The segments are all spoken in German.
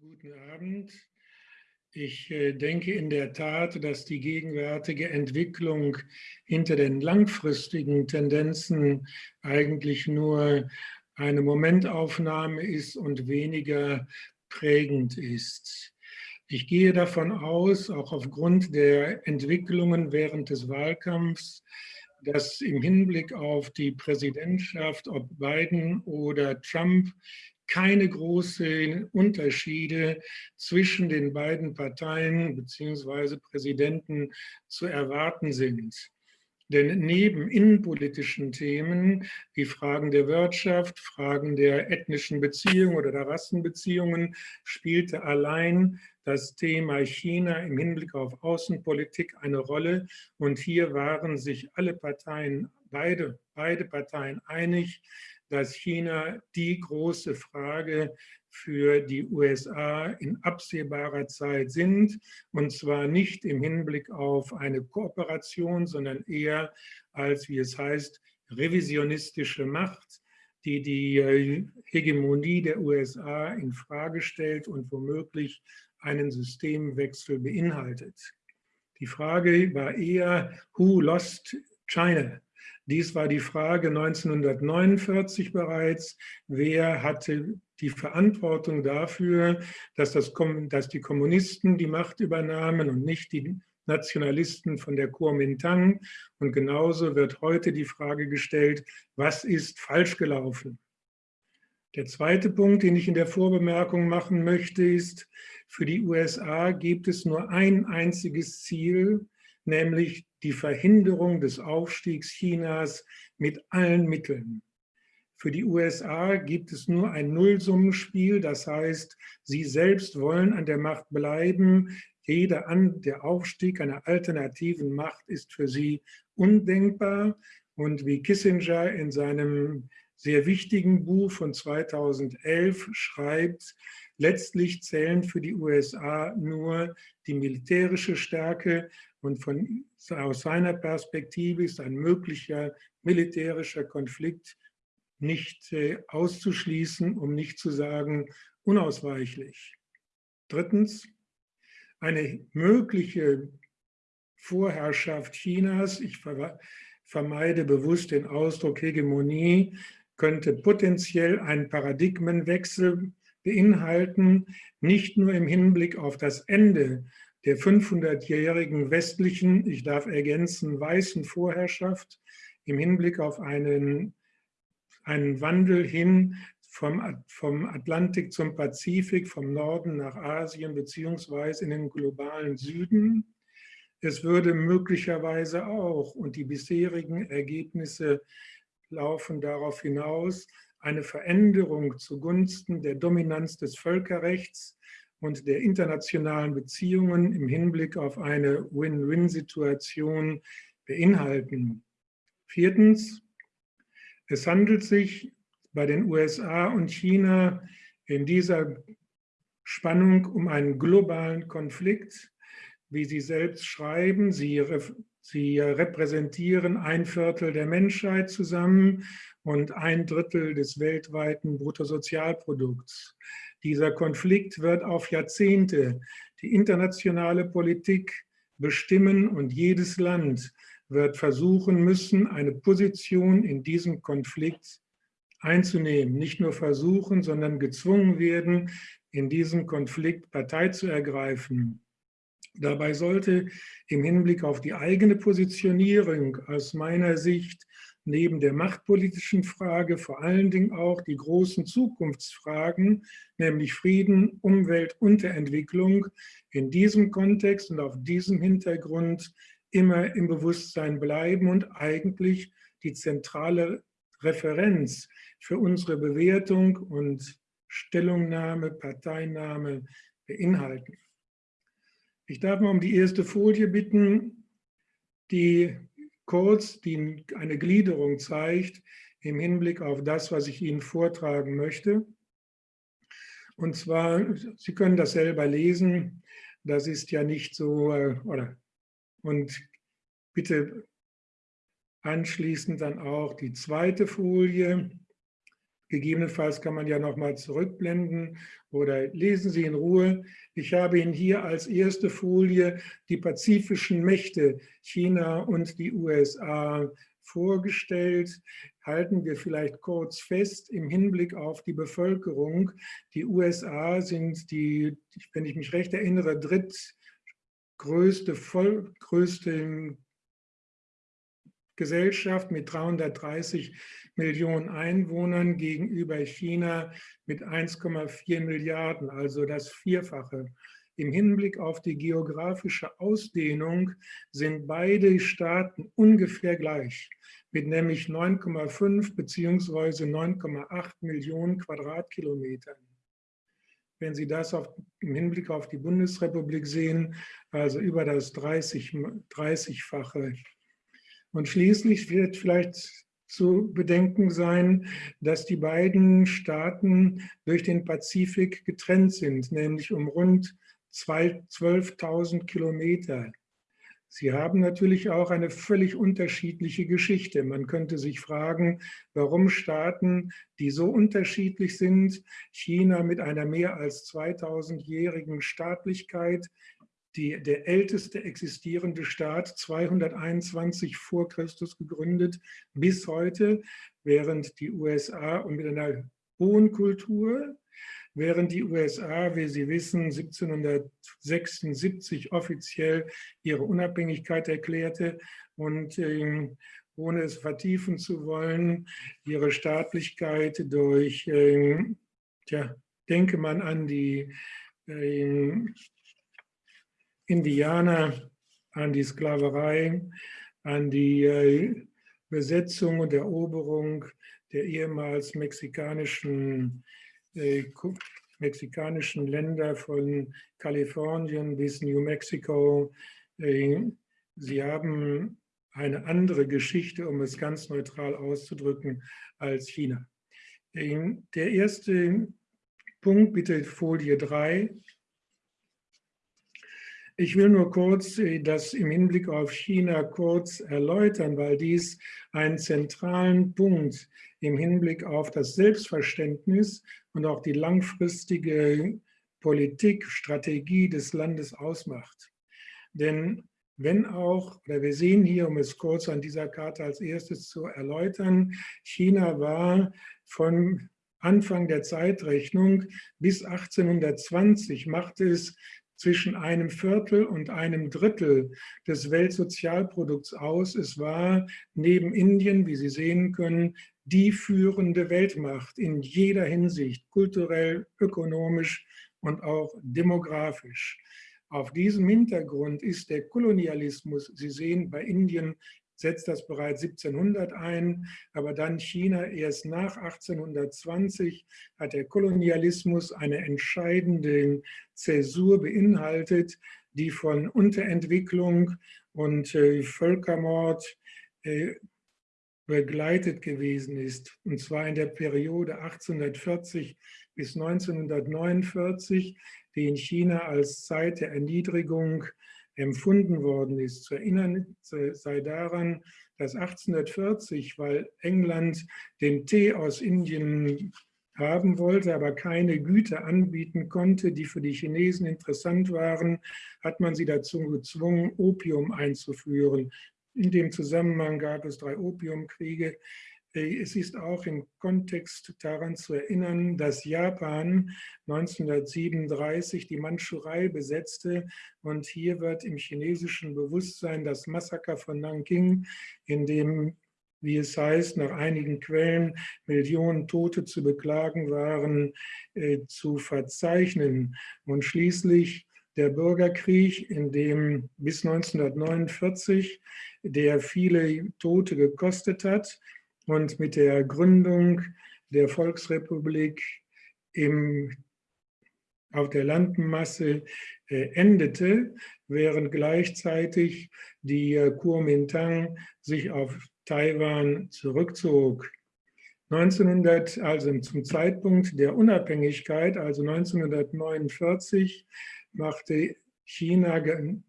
guten Abend. Ich äh, denke in der Tat, dass die gegenwärtige Entwicklung hinter den langfristigen Tendenzen eigentlich nur eine Momentaufnahme ist und weniger prägend ist. Ich gehe davon aus, auch aufgrund der Entwicklungen während des Wahlkampfs, dass im Hinblick auf die Präsidentschaft, ob Biden oder Trump, keine großen Unterschiede zwischen den beiden Parteien bzw. Präsidenten zu erwarten sind. Denn neben innenpolitischen Themen wie Fragen der Wirtschaft, Fragen der ethnischen Beziehungen oder der Rassenbeziehungen spielte allein das Thema China im Hinblick auf Außenpolitik eine Rolle. Und hier waren sich alle Parteien, beide, beide Parteien einig, dass China die große Frage für die USA in absehbarer Zeit sind, und zwar nicht im Hinblick auf eine Kooperation, sondern eher als, wie es heißt, revisionistische Macht, die die äh, Hegemonie der USA in Frage stellt und womöglich einen Systemwechsel beinhaltet. Die Frage war eher, who lost China? Dies war die Frage 1949 bereits. Wer hatte die Verantwortung dafür, dass, das, dass die Kommunisten die Macht übernahmen und nicht die Nationalisten von der Kuomintang? Und genauso wird heute die Frage gestellt, was ist falsch gelaufen? Der zweite Punkt, den ich in der Vorbemerkung machen möchte, ist, für die USA gibt es nur ein einziges Ziel, nämlich die Verhinderung des Aufstiegs Chinas mit allen Mitteln. Für die USA gibt es nur ein Nullsummenspiel, das heißt, sie selbst wollen an der Macht bleiben. Jeder an, der Aufstieg einer alternativen Macht ist für sie undenkbar. Und wie Kissinger in seinem sehr wichtigen Buch von 2011 schreibt, letztlich zählen für die USA nur die militärische Stärke und von, aus seiner Perspektive ist ein möglicher militärischer Konflikt nicht äh, auszuschließen, um nicht zu sagen unausweichlich. Drittens, eine mögliche Vorherrschaft Chinas, ich vermeide bewusst den Ausdruck Hegemonie, könnte potenziell einen Paradigmenwechsel beinhalten, nicht nur im Hinblick auf das Ende der 500-jährigen westlichen, ich darf ergänzen, weißen Vorherrschaft im Hinblick auf einen, einen Wandel hin vom, vom Atlantik zum Pazifik, vom Norden nach Asien beziehungsweise in den globalen Süden. Es würde möglicherweise auch, und die bisherigen Ergebnisse laufen darauf hinaus, eine Veränderung zugunsten der Dominanz des Völkerrechts und der internationalen Beziehungen im Hinblick auf eine Win-Win-Situation beinhalten. Viertens, es handelt sich bei den USA und China in dieser Spannung um einen globalen Konflikt, wie Sie selbst schreiben. Sie, Sie repräsentieren ein Viertel der Menschheit zusammen und ein Drittel des weltweiten Bruttosozialprodukts. Dieser Konflikt wird auf Jahrzehnte die internationale Politik bestimmen und jedes Land wird versuchen müssen, eine Position in diesem Konflikt einzunehmen. Nicht nur versuchen, sondern gezwungen werden, in diesem Konflikt Partei zu ergreifen. Dabei sollte im Hinblick auf die eigene Positionierung aus meiner Sicht neben der machtpolitischen Frage vor allen Dingen auch die großen Zukunftsfragen, nämlich Frieden, Umwelt und der Entwicklung, in diesem Kontext und auf diesem Hintergrund immer im Bewusstsein bleiben und eigentlich die zentrale Referenz für unsere Bewertung und Stellungnahme, Parteinahme beinhalten. Ich darf mal um die erste Folie bitten, die kurz die eine Gliederung zeigt im Hinblick auf das, was ich Ihnen vortragen möchte. Und zwar, Sie können das selber lesen, das ist ja nicht so, äh, oder, und bitte anschließend dann auch die zweite Folie. Gegebenenfalls kann man ja nochmal zurückblenden oder lesen Sie in Ruhe. Ich habe Ihnen hier als erste Folie die pazifischen Mächte China und die USA vorgestellt. Halten wir vielleicht kurz fest im Hinblick auf die Bevölkerung. Die USA sind die, wenn ich mich recht erinnere, drittgrößte, voll, größte Gesellschaft mit 330 Millionen Einwohnern gegenüber China mit 1,4 Milliarden, also das Vierfache. Im Hinblick auf die geografische Ausdehnung sind beide Staaten ungefähr gleich, mit nämlich 9,5 bzw. 9,8 Millionen Quadratkilometern. Wenn Sie das auf, im Hinblick auf die Bundesrepublik sehen, also über das 30, 30-fache. Und schließlich wird vielleicht zu bedenken sein, dass die beiden Staaten durch den Pazifik getrennt sind, nämlich um rund 12.000 Kilometer. Sie haben natürlich auch eine völlig unterschiedliche Geschichte. Man könnte sich fragen, warum Staaten, die so unterschiedlich sind, China mit einer mehr als 2000-jährigen Staatlichkeit, die, der älteste existierende Staat, 221 vor Christus gegründet, bis heute, während die USA und mit einer hohen Kultur, während die USA, wie Sie wissen, 1776 offiziell ihre Unabhängigkeit erklärte und äh, ohne es vertiefen zu wollen, ihre Staatlichkeit durch, äh, tja, denke man an die äh, Indianer, an die Sklaverei, an die äh, Besetzung und Eroberung der ehemals mexikanischen, äh, mexikanischen Länder von Kalifornien bis New Mexico. Äh, sie haben eine andere Geschichte, um es ganz neutral auszudrücken, als China. Der erste Punkt, bitte Folie 3, ich will nur kurz äh, das im Hinblick auf China kurz erläutern, weil dies einen zentralen Punkt im Hinblick auf das Selbstverständnis und auch die langfristige Politik, Strategie des Landes ausmacht. Denn wenn auch, oder wir sehen hier, um es kurz an dieser Karte als erstes zu erläutern, China war von Anfang der Zeitrechnung bis 1820 machte es zwischen einem Viertel und einem Drittel des Weltsozialprodukts aus. Es war neben Indien, wie Sie sehen können, die führende Weltmacht in jeder Hinsicht, kulturell, ökonomisch und auch demografisch. Auf diesem Hintergrund ist der Kolonialismus, Sie sehen bei Indien setzt das bereits 1700 ein, aber dann China erst nach 1820 hat der Kolonialismus eine entscheidende Zäsur beinhaltet, die von Unterentwicklung und äh, Völkermord äh, begleitet gewesen ist, und zwar in der Periode 1840 bis 1949, die in China als Zeit der Erniedrigung empfunden worden ist. Zu erinnern sei daran, dass 1840, weil England den Tee aus Indien haben wollte, aber keine Güter anbieten konnte, die für die Chinesen interessant waren, hat man sie dazu gezwungen, Opium einzuführen. In dem Zusammenhang gab es drei Opiumkriege, es ist auch im Kontext daran zu erinnern, dass Japan 1937 die Mandschurei besetzte und hier wird im chinesischen Bewusstsein das Massaker von Nanking, in dem, wie es heißt, nach einigen Quellen Millionen Tote zu beklagen waren, äh, zu verzeichnen. Und schließlich der Bürgerkrieg, in dem bis 1949 der viele Tote gekostet hat, und mit der Gründung der Volksrepublik im, auf der Landmasse äh, endete, während gleichzeitig die Kuomintang sich auf Taiwan zurückzog. 1900, also zum Zeitpunkt der Unabhängigkeit, also 1949, machte China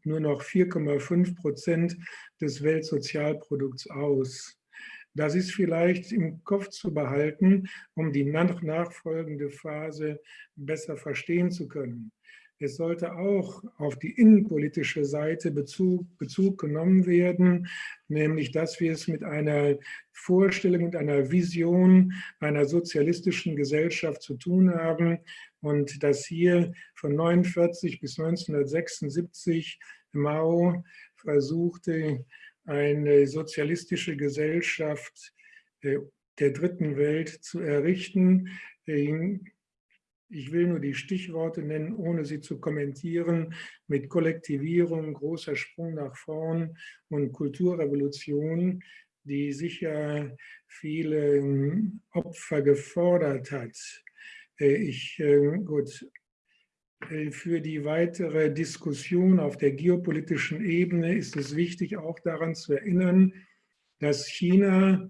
nur noch 4,5 Prozent des Weltsozialprodukts aus. Das ist vielleicht im Kopf zu behalten, um die nachfolgende Phase besser verstehen zu können. Es sollte auch auf die innenpolitische Seite Bezug, Bezug genommen werden, nämlich dass wir es mit einer Vorstellung, mit einer Vision einer sozialistischen Gesellschaft zu tun haben und dass hier von 1949 bis 1976 Mao versuchte, eine sozialistische Gesellschaft der dritten Welt zu errichten. Ich will nur die Stichworte nennen, ohne sie zu kommentieren, mit Kollektivierung, großer Sprung nach vorn und Kulturrevolution, die sicher viele ähm, Opfer gefordert hat. Äh, ich, ähm, gut, äh, für die weitere Diskussion auf der geopolitischen Ebene ist es wichtig, auch daran zu erinnern, dass China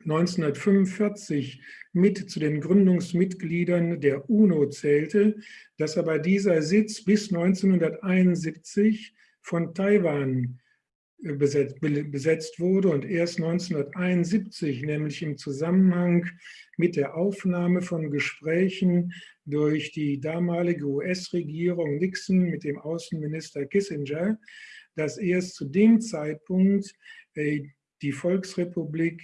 1945 mit zu den Gründungsmitgliedern der UNO zählte, dass aber dieser Sitz bis 1971 von Taiwan äh, besetzt, besetzt wurde und erst 1971, nämlich im Zusammenhang mit der Aufnahme von Gesprächen durch die damalige US-Regierung Nixon mit dem Außenminister Kissinger, dass erst zu dem Zeitpunkt äh, die Volksrepublik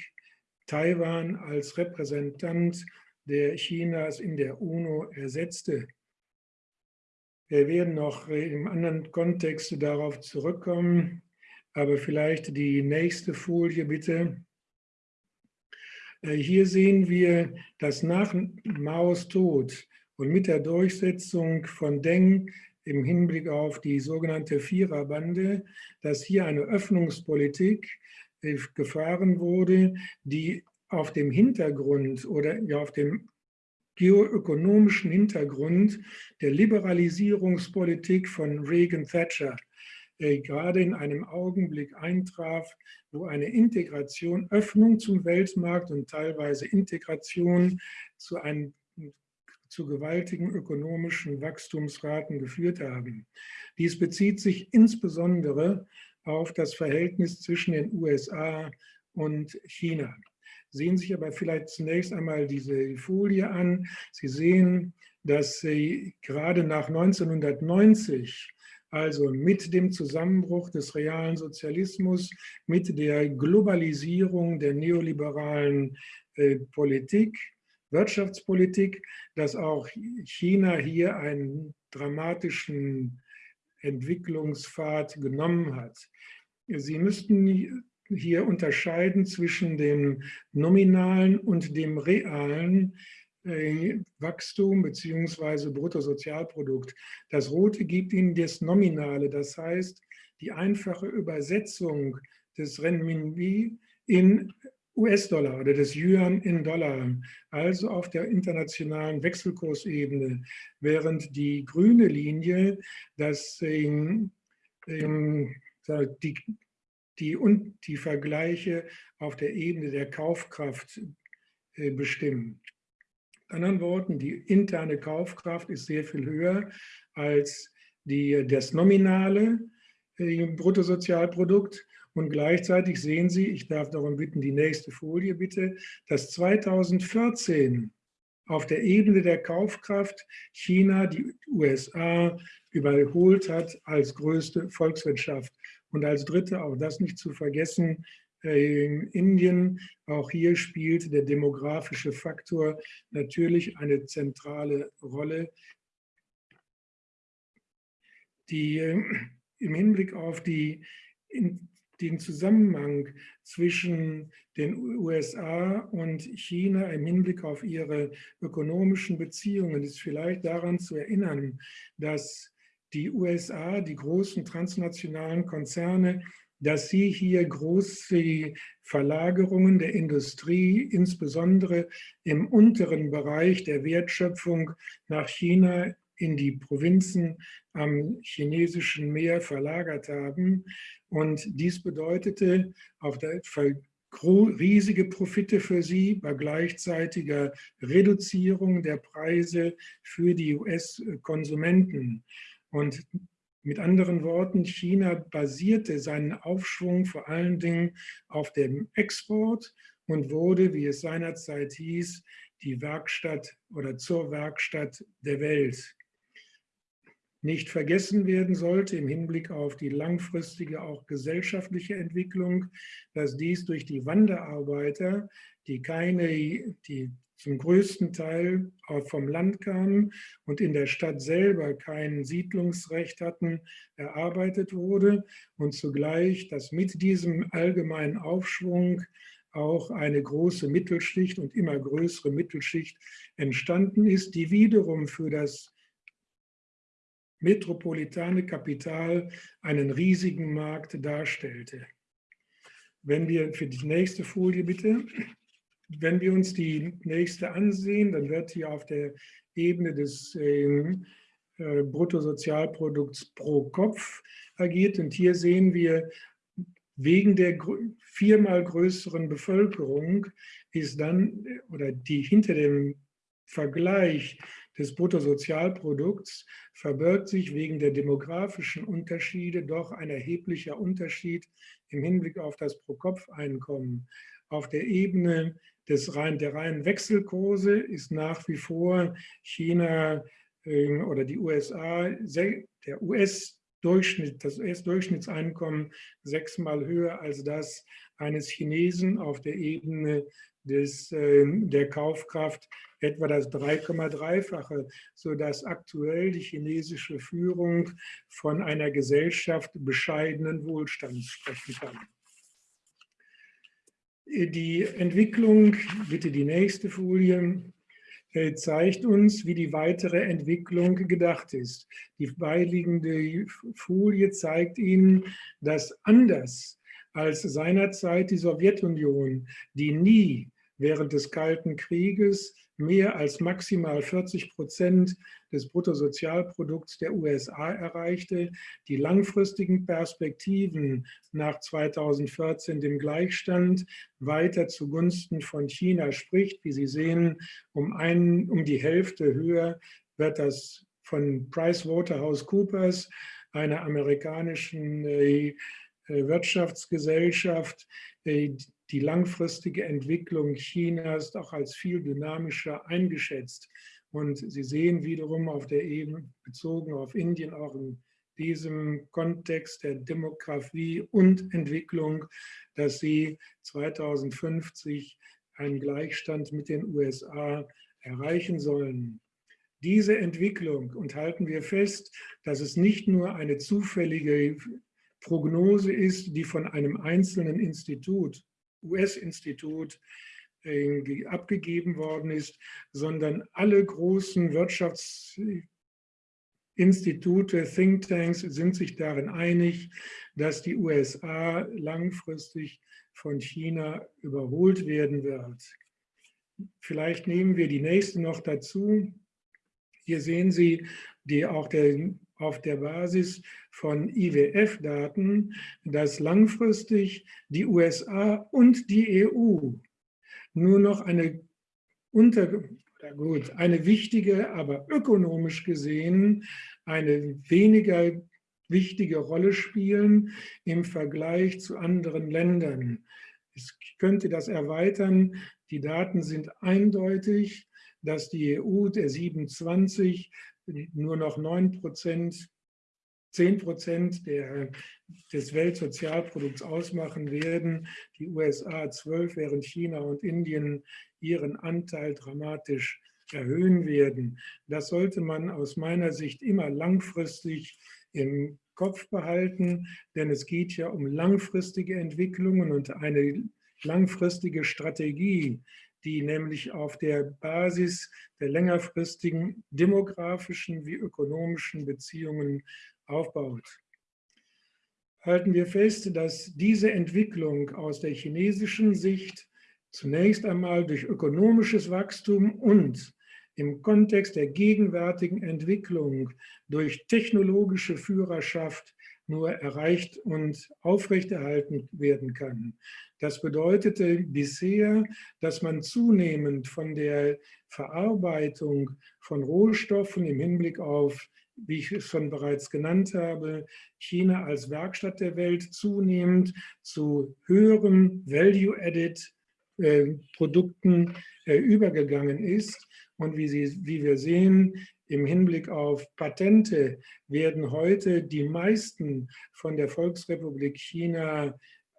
Taiwan als Repräsentant der Chinas in der UNO ersetzte. Wir werden noch im anderen Kontext darauf zurückkommen, aber vielleicht die nächste Folie bitte. Äh, hier sehen wir, dass nach Maos Tod und mit der Durchsetzung von Deng im Hinblick auf die sogenannte Viererbande, dass hier eine Öffnungspolitik gefahren wurde, die auf dem Hintergrund oder auf dem geoökonomischen Hintergrund der Liberalisierungspolitik von Reagan Thatcher äh, gerade in einem Augenblick eintraf, wo eine Integration, Öffnung zum Weltmarkt und teilweise Integration zu, einem, zu gewaltigen ökonomischen Wachstumsraten geführt haben. Dies bezieht sich insbesondere auf das Verhältnis zwischen den USA und China. Sehen sich aber vielleicht zunächst einmal diese Folie an. Sie sehen, dass Sie gerade nach 1990 also mit dem Zusammenbruch des realen Sozialismus, mit der Globalisierung der neoliberalen äh, Politik, Wirtschaftspolitik, dass auch China hier einen dramatischen Entwicklungspfad genommen hat. Sie müssten hier unterscheiden zwischen dem nominalen und dem realen Wachstum bzw. Bruttosozialprodukt. Das Rote gibt Ihnen das Nominale, das heißt die einfache Übersetzung des Renminbi in US-Dollar oder des Yuan in Dollar, also auf der internationalen Wechselkursebene, während die grüne Linie das, ähm, ähm, die, die, und die Vergleiche auf der Ebene der Kaufkraft äh, bestimmen. Anderen Worten, die interne Kaufkraft ist sehr viel höher als die, das nominale Bruttosozialprodukt und gleichzeitig sehen Sie, ich darf darum bitten, die nächste Folie bitte, dass 2014 auf der Ebene der Kaufkraft China die USA überholt hat als größte Volkswirtschaft. Und als dritte, auch das nicht zu vergessen, in Indien, auch hier spielt der demografische Faktor natürlich eine zentrale Rolle, die äh, im Hinblick auf die den Zusammenhang zwischen den USA und China im Hinblick auf ihre ökonomischen Beziehungen. Ist vielleicht daran zu erinnern, dass die USA, die großen transnationalen Konzerne, dass sie hier große Verlagerungen der Industrie, insbesondere im unteren Bereich der Wertschöpfung nach China in die Provinzen am chinesischen Meer verlagert haben. Und dies bedeutete auf der riesige Profite für sie bei gleichzeitiger Reduzierung der Preise für die US-Konsumenten. Und Mit anderen Worten, China basierte seinen Aufschwung vor allen Dingen auf dem Export und wurde, wie es seinerzeit hieß, die Werkstatt oder zur Werkstatt der Welt. Nicht vergessen werden sollte im Hinblick auf die langfristige auch gesellschaftliche Entwicklung, dass dies durch die Wanderarbeiter, die keine, die zum größten Teil vom Land kamen und in der Stadt selber kein Siedlungsrecht hatten, erarbeitet wurde und zugleich, dass mit diesem allgemeinen Aufschwung auch eine große Mittelschicht und immer größere Mittelschicht entstanden ist, die wiederum für das metropolitane Kapital einen riesigen Markt darstellte. Wenn wir für die nächste Folie bitte, wenn wir uns die nächste ansehen, dann wird hier auf der Ebene des äh, äh Bruttosozialprodukts pro Kopf agiert und hier sehen wir wegen der viermal größeren Bevölkerung ist dann, oder die hinter dem Vergleich des Bruttosozialprodukts verbirgt sich wegen der demografischen Unterschiede doch ein erheblicher Unterschied im Hinblick auf das Pro-Kopf-Einkommen. Auf der Ebene des rein, der reinen Wechselkurse ist nach wie vor China äh, oder die USA, der US Durchschnitt, das US-Durchschnittseinkommen sechsmal höher als das eines Chinesen auf der Ebene des, äh, der Kaufkraft etwa das 3,3-fache, sodass aktuell die chinesische Führung von einer Gesellschaft bescheidenen Wohlstands sprechen kann. Die Entwicklung, bitte die nächste Folie, äh, zeigt uns, wie die weitere Entwicklung gedacht ist. Die beiliegende Folie zeigt Ihnen, dass anders als seinerzeit die Sowjetunion, die nie während des Kalten Krieges mehr als maximal 40 Prozent des Bruttosozialprodukts der USA erreichte, die langfristigen Perspektiven nach 2014 dem Gleichstand weiter zugunsten von China spricht. Wie Sie sehen, um, ein, um die Hälfte höher wird das von PricewaterhouseCoopers, einer amerikanischen äh Wirtschaftsgesellschaft, äh, die langfristige Entwicklung Chinas auch als viel dynamischer eingeschätzt. Und Sie sehen wiederum auf der Ebene, bezogen auf Indien, auch in diesem Kontext der Demografie und Entwicklung, dass sie 2050 einen Gleichstand mit den USA erreichen sollen. Diese Entwicklung, und halten wir fest, dass es nicht nur eine zufällige Prognose ist, die von einem einzelnen Institut US-Institut äh, abgegeben worden ist, sondern alle großen Wirtschaftsinstitute, Thinktanks sind sich darin einig, dass die USA langfristig von China überholt werden wird. Vielleicht nehmen wir die nächste noch dazu. Hier sehen Sie die auch der, auf der Basis von IWF-Daten, dass langfristig die USA und die EU nur noch eine, unter, gut, eine wichtige, aber ökonomisch gesehen eine weniger wichtige Rolle spielen im Vergleich zu anderen Ländern. Ich könnte das erweitern. Die Daten sind eindeutig, dass die EU der 27 nur noch 9 Prozent, 10 Prozent des Weltsozialprodukts ausmachen werden, die USA 12, während China und Indien ihren Anteil dramatisch erhöhen werden. Das sollte man aus meiner Sicht immer langfristig im Kopf behalten, denn es geht ja um langfristige Entwicklungen und eine langfristige Strategie, die nämlich auf der Basis der längerfristigen demografischen wie ökonomischen Beziehungen aufbaut. Halten wir fest, dass diese Entwicklung aus der chinesischen Sicht zunächst einmal durch ökonomisches Wachstum und im Kontext der gegenwärtigen Entwicklung durch technologische Führerschaft nur erreicht und aufrechterhalten werden kann. Das bedeutete bisher, dass man zunehmend von der Verarbeitung von Rohstoffen im Hinblick auf wie ich es schon bereits genannt habe, China als Werkstatt der Welt zunehmend zu höheren Value-Added äh, äh, übergegangen ist. Und wie, Sie, wie wir sehen, im Hinblick auf Patente werden heute die meisten von der Volksrepublik China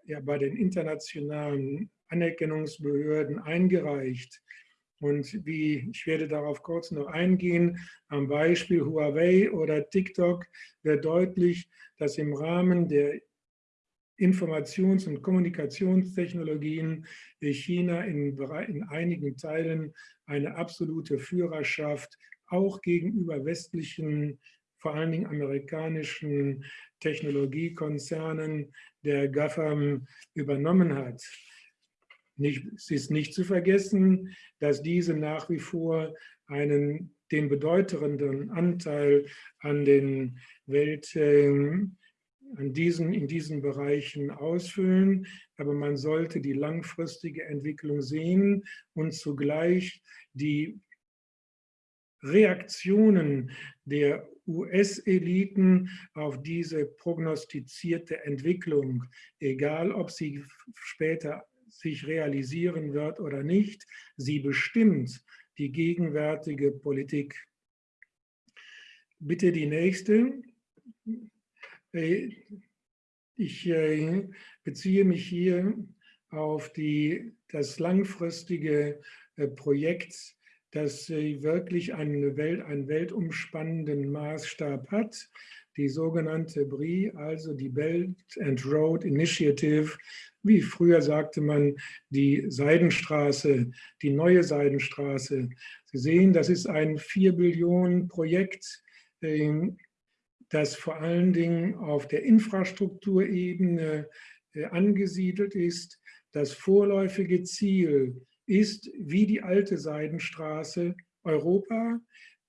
ja, bei den internationalen Anerkennungsbehörden eingereicht. Und wie, ich werde darauf kurz noch eingehen, am Beispiel Huawei oder TikTok wird deutlich, dass im Rahmen der Informations- und Kommunikationstechnologien China in, in einigen Teilen eine absolute Führerschaft auch gegenüber westlichen, vor allen Dingen amerikanischen Technologiekonzernen der GAFAM übernommen hat. Nicht, es ist nicht zu vergessen, dass diese nach wie vor einen, den bedeutenden Anteil an den Welt, an diesen, in diesen Bereichen ausfüllen. Aber man sollte die langfristige Entwicklung sehen und zugleich die Reaktionen der US-Eliten auf diese prognostizierte Entwicklung, egal ob sie später sich realisieren wird oder nicht, sie bestimmt die gegenwärtige Politik. Bitte die nächste. Äh, ich äh, beziehe mich hier auf die, das langfristige äh, Projekt, das wirklich eine Welt, einen weltumspannenden Maßstab hat. Die sogenannte BRI, also die Belt and Road Initiative, wie früher sagte man, die Seidenstraße, die neue Seidenstraße. Sie sehen, das ist ein 4 Billionen Projekt, ähm, das vor allen Dingen auf der Infrastrukturebene äh, angesiedelt ist. Das vorläufige Ziel ist, wie die alte Seidenstraße, Europa.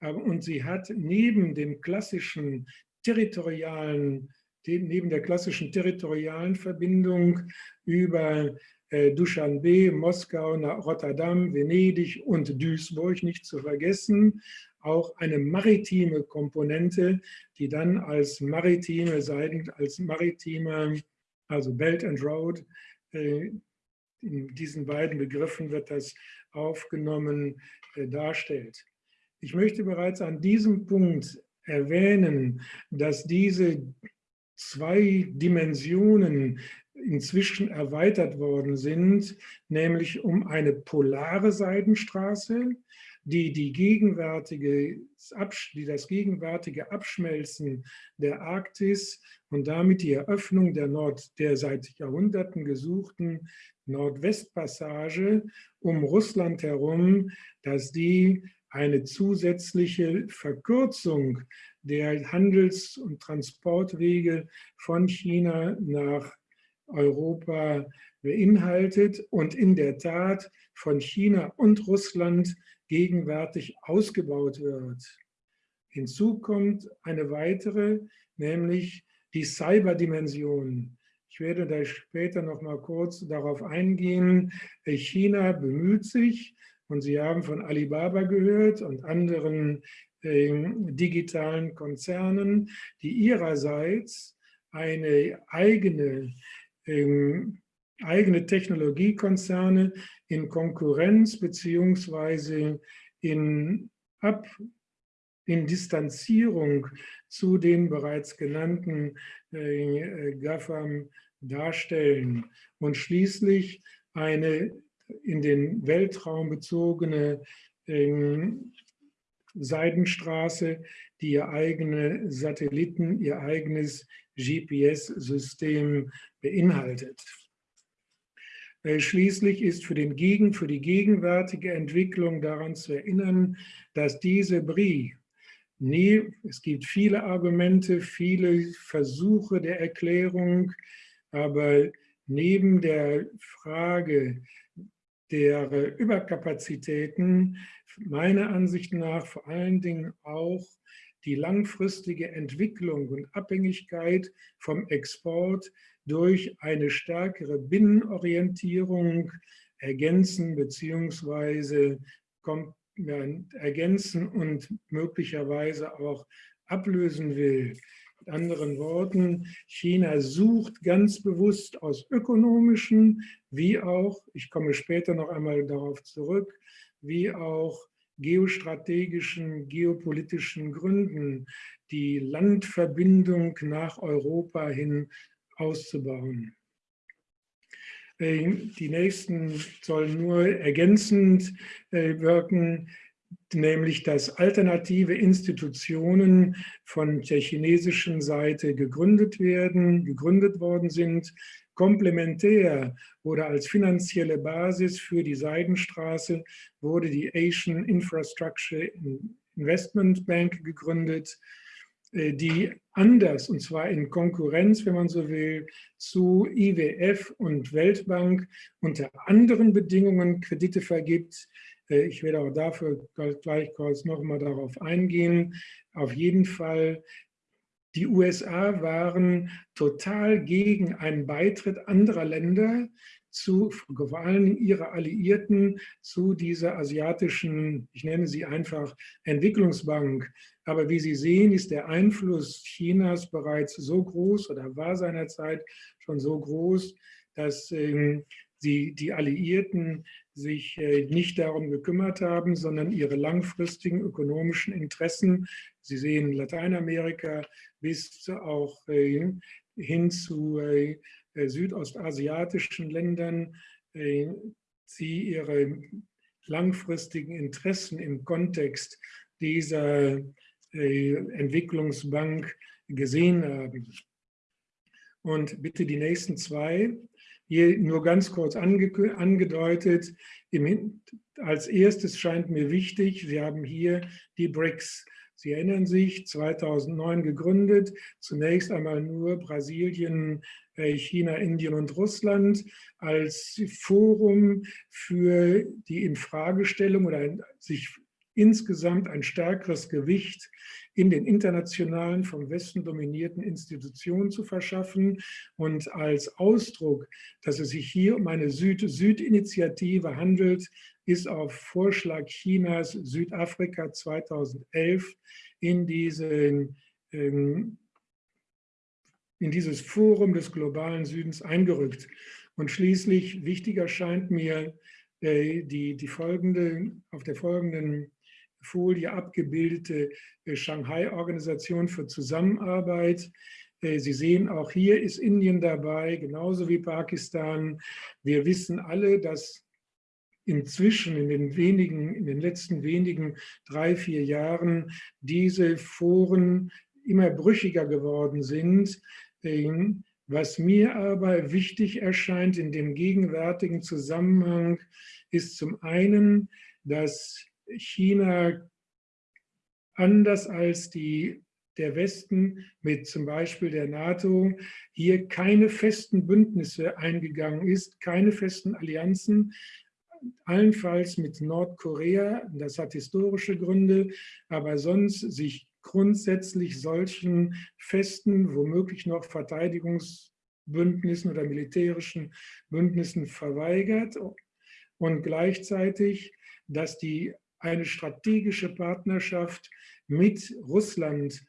Und sie hat neben dem klassischen territorialen, neben der klassischen territorialen Verbindung über äh, Duschanbe, Moskau, Rotterdam, Venedig und Duisburg nicht zu vergessen, auch eine maritime Komponente, die dann als maritime als maritime, also Belt and Road, äh, in diesen beiden Begriffen wird das aufgenommen, äh, darstellt. Ich möchte bereits an diesem Punkt erwähnen, dass diese zwei Dimensionen inzwischen erweitert worden sind, nämlich um eine polare Seidenstraße, die, die, gegenwärtige, die das gegenwärtige Abschmelzen der Arktis und damit die Eröffnung der, Nord, der seit Jahrhunderten gesuchten Nordwestpassage um Russland herum, dass die eine zusätzliche Verkürzung der Handels- und Transportwege von China nach Europa beinhaltet und in der Tat von China und Russland gegenwärtig ausgebaut wird. Hinzu kommt eine weitere, nämlich die Cyberdimension. Ich werde da später noch mal kurz darauf eingehen. China bemüht sich, und Sie haben von Alibaba gehört und anderen äh, digitalen Konzernen, die ihrerseits eine eigene, äh, eigene Technologiekonzerne in Konkurrenz beziehungsweise in, Ab, in Distanzierung zu den bereits genannten äh, GAFAM darstellen und schließlich eine in den Weltraum bezogene ähm, Seidenstraße, die ihr eigene Satelliten, ihr eigenes GPS-System beinhaltet. Schließlich ist für, den Gegen, für die gegenwärtige Entwicklung daran zu erinnern, dass diese BRI, nie, es gibt viele Argumente, viele Versuche der Erklärung, aber neben der Frage der Überkapazitäten meiner Ansicht nach vor allen Dingen auch die langfristige Entwicklung und Abhängigkeit vom Export durch eine stärkere Binnenorientierung ergänzen bzw. ergänzen und möglicherweise auch ablösen will. Mit anderen Worten, China sucht ganz bewusst aus ökonomischen, wie auch, ich komme später noch einmal darauf zurück, wie auch geostrategischen, geopolitischen Gründen die Landverbindung nach Europa hin auszubauen. Äh, die nächsten sollen nur ergänzend äh, wirken, nämlich dass alternative Institutionen von der chinesischen Seite gegründet werden, gegründet worden sind, komplementär oder als finanzielle Basis für die Seidenstraße wurde die Asian Infrastructure Investment Bank gegründet, die anders, und zwar in Konkurrenz, wenn man so will, zu IWF und Weltbank unter anderen Bedingungen Kredite vergibt. Äh, ich werde auch dafür gleich kurz nochmal darauf eingehen. Auf jeden Fall, die USA waren total gegen einen Beitritt anderer Länder zu, vor allem ihre Alliierten, zu dieser asiatischen, ich nenne sie einfach Entwicklungsbank. Aber wie Sie sehen, ist der Einfluss Chinas bereits so groß oder war seinerzeit schon so groß, dass ähm, die, die Alliierten sich äh, nicht darum gekümmert haben, sondern ihre langfristigen ökonomischen Interessen, Sie sehen Lateinamerika bis auch äh, hin zu äh, südostasiatischen Ländern äh, sie ihre langfristigen Interessen im Kontext dieser äh, Entwicklungsbank gesehen haben. Und bitte die nächsten zwei. Hier nur ganz kurz ange angedeutet. Als erstes scheint mir wichtig, Sie haben hier die BRICS. Sie erinnern sich, 2009 gegründet, zunächst einmal nur Brasilien, äh, China, Indien und Russland als Forum für die Infragestellung oder sich insgesamt ein stärkeres Gewicht in den internationalen, vom Westen dominierten Institutionen zu verschaffen. Und als Ausdruck, dass es sich hier um eine Süd-Süd-Initiative handelt, ist auf Vorschlag Chinas Südafrika 2011 in diesen ähm, in dieses Forum des globalen Südens eingerückt. Und schließlich, wichtiger scheint mir, äh, die, die folgende, auf der folgenden Folie abgebildete äh, Shanghai-Organisation für Zusammenarbeit. Äh, Sie sehen, auch hier ist Indien dabei, genauso wie Pakistan. Wir wissen alle, dass inzwischen in den wenigen, in den letzten wenigen drei, vier Jahren diese Foren immer brüchiger geworden sind. Was mir aber wichtig erscheint in dem gegenwärtigen Zusammenhang, ist zum einen, dass China anders als die, der Westen mit zum Beispiel der NATO hier keine festen Bündnisse eingegangen ist, keine festen Allianzen, allenfalls mit Nordkorea, das hat historische Gründe, aber sonst sich grundsätzlich solchen festen, womöglich noch Verteidigungsbündnissen oder militärischen Bündnissen verweigert und gleichzeitig, dass die eine strategische Partnerschaft mit Russland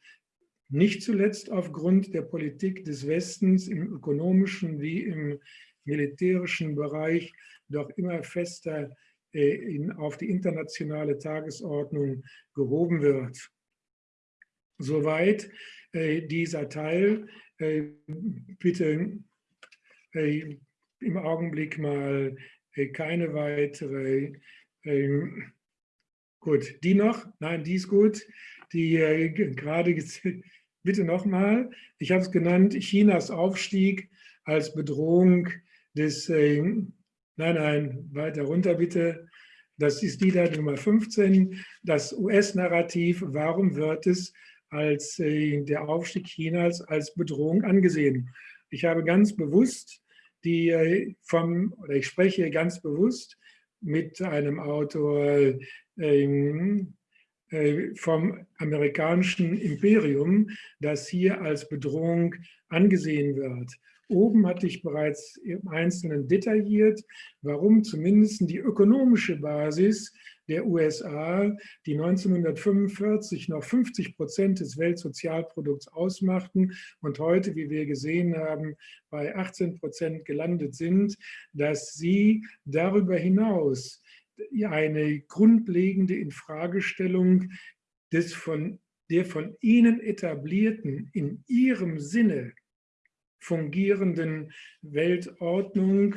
nicht zuletzt aufgrund der Politik des Westens im ökonomischen wie im militärischen Bereich doch immer fester äh, in, auf die internationale Tagesordnung gehoben wird. Soweit äh, dieser Teil. Äh, bitte im Augenblick mal keine weitere. Ähm, gut, die noch? Nein, die ist gut. Die gerade, bitte nochmal. Ich habe es genannt, Chinas Aufstieg als Bedrohung des, äh, nein, nein, weiter runter bitte. Das ist die da Nummer 15, das US-Narrativ, warum wird es als äh, der Aufstieg Chinas als Bedrohung angesehen. Ich habe ganz bewusst die äh, vom, oder ich spreche ganz bewusst mit einem Autor ähm, äh, vom amerikanischen Imperium, das hier als Bedrohung angesehen wird. Oben hatte ich bereits im Einzelnen detailliert, warum zumindest die ökonomische Basis der USA, die 1945 noch 50 Prozent des Weltsozialprodukts ausmachten und heute, wie wir gesehen haben, bei 18 Prozent gelandet sind, dass sie darüber hinaus eine grundlegende Infragestellung des von, der von ihnen etablierten, in ihrem Sinne fungierenden Weltordnung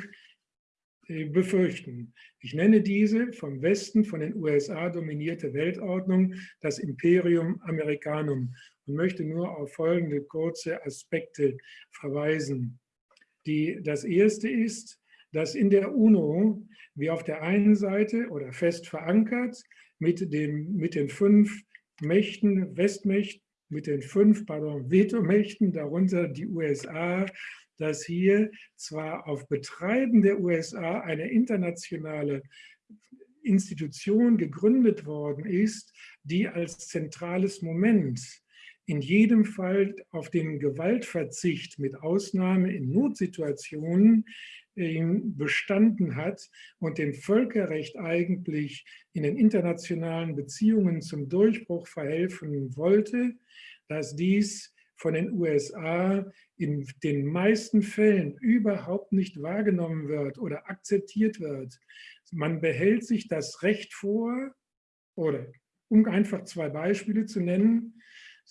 äh, befürchten. Ich nenne diese vom Westen, von den USA dominierte Weltordnung das Imperium Americanum und möchte nur auf folgende kurze Aspekte verweisen. Die, das erste ist, dass in der UNO wir auf der einen Seite oder fest verankert mit, dem, mit den fünf Mächten, Westmächten, mit den fünf Vetomächten, darunter die USA, dass hier zwar auf Betreiben der USA eine internationale Institution gegründet worden ist, die als zentrales Moment in jedem Fall auf den Gewaltverzicht mit Ausnahme in Notsituationen bestanden hat und dem Völkerrecht eigentlich in den internationalen Beziehungen zum Durchbruch verhelfen wollte, dass dies von den USA in den meisten Fällen überhaupt nicht wahrgenommen wird oder akzeptiert wird. Man behält sich das Recht vor, oder um einfach zwei Beispiele zu nennen,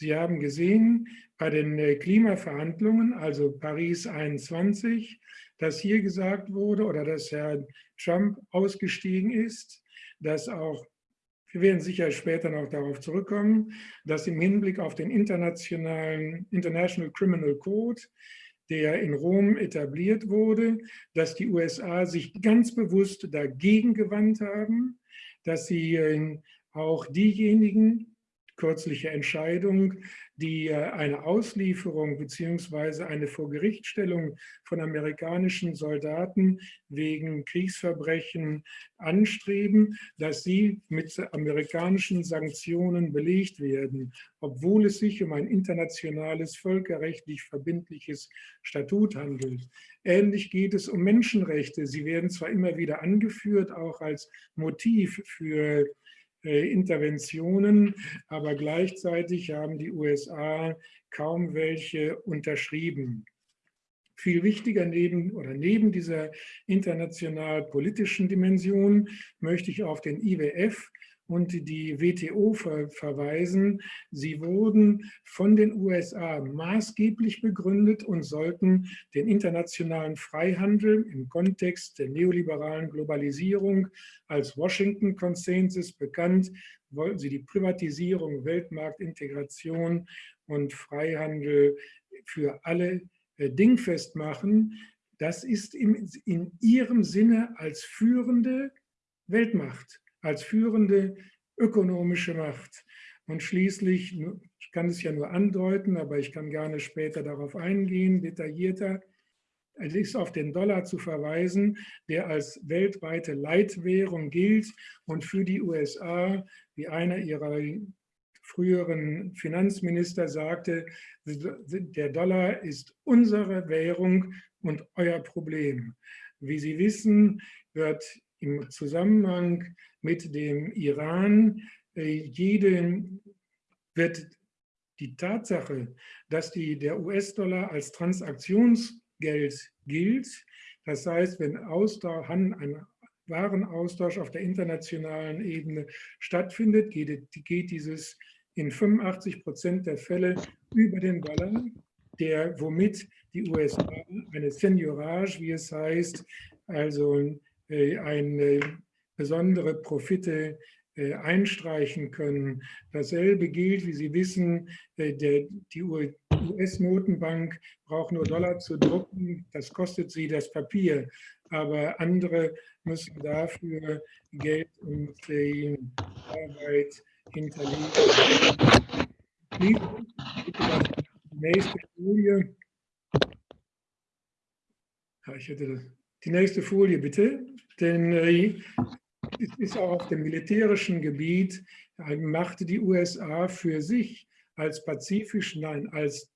Sie haben gesehen, bei den äh, Klimaverhandlungen, also Paris 21, dass hier gesagt wurde oder dass Herr Trump ausgestiegen ist, dass auch, wir werden sicher später noch darauf zurückkommen, dass im Hinblick auf den internationalen International Criminal Code, der in Rom etabliert wurde, dass die USA sich ganz bewusst dagegen gewandt haben, dass sie äh, auch diejenigen, kürzliche Entscheidung, die äh, eine Auslieferung bzw. eine Vorgerichtstellung von amerikanischen Soldaten wegen Kriegsverbrechen anstreben, dass sie mit amerikanischen Sanktionen belegt werden, obwohl es sich um ein internationales, völkerrechtlich verbindliches Statut handelt. Ähnlich geht es um Menschenrechte. Sie werden zwar immer wieder angeführt, auch als Motiv für Interventionen, aber gleichzeitig haben die USA kaum welche unterschrieben. Viel wichtiger neben oder neben dieser international politischen Dimension möchte ich auf den IWF und die WTO ver verweisen. Sie wurden von den USA maßgeblich begründet und sollten den internationalen Freihandel im Kontext der neoliberalen Globalisierung als Washington-Konsensus bekannt, wollten sie die Privatisierung, Weltmarktintegration und Freihandel für alle äh, dingfest machen. Das ist im, in ihrem Sinne als führende Weltmacht als führende ökonomische Macht. Und schließlich, ich kann es ja nur andeuten, aber ich kann gerne später darauf eingehen, detaillierter, es ist auf den Dollar zu verweisen, der als weltweite Leitwährung gilt und für die USA, wie einer ihrer früheren Finanzminister sagte, der Dollar ist unsere Währung und euer Problem. Wie Sie wissen, wird im Zusammenhang mit dem Iran. Äh, jede, wird die Tatsache, dass die, der US-Dollar als Transaktionsgeld gilt, das heißt, wenn Austausch, ein Warenaustausch auf der internationalen Ebene stattfindet, geht, geht dieses in 85 Prozent der Fälle über den Dollar, der, womit die USA eine Seniorage, wie es heißt, also eine besondere Profite äh, einstreichen können. Dasselbe gilt, wie Sie wissen, äh, der, die US-Notenbank braucht nur Dollar zu drucken, das kostet sie das Papier, aber andere müssen dafür Geld und Arbeit hinterlegen. Die nächste Folie. Ich hätte das. Die nächste Folie bitte, denn äh, es ist auch auf dem militärischen Gebiet, machte die USA für sich als pazifisch, nein, als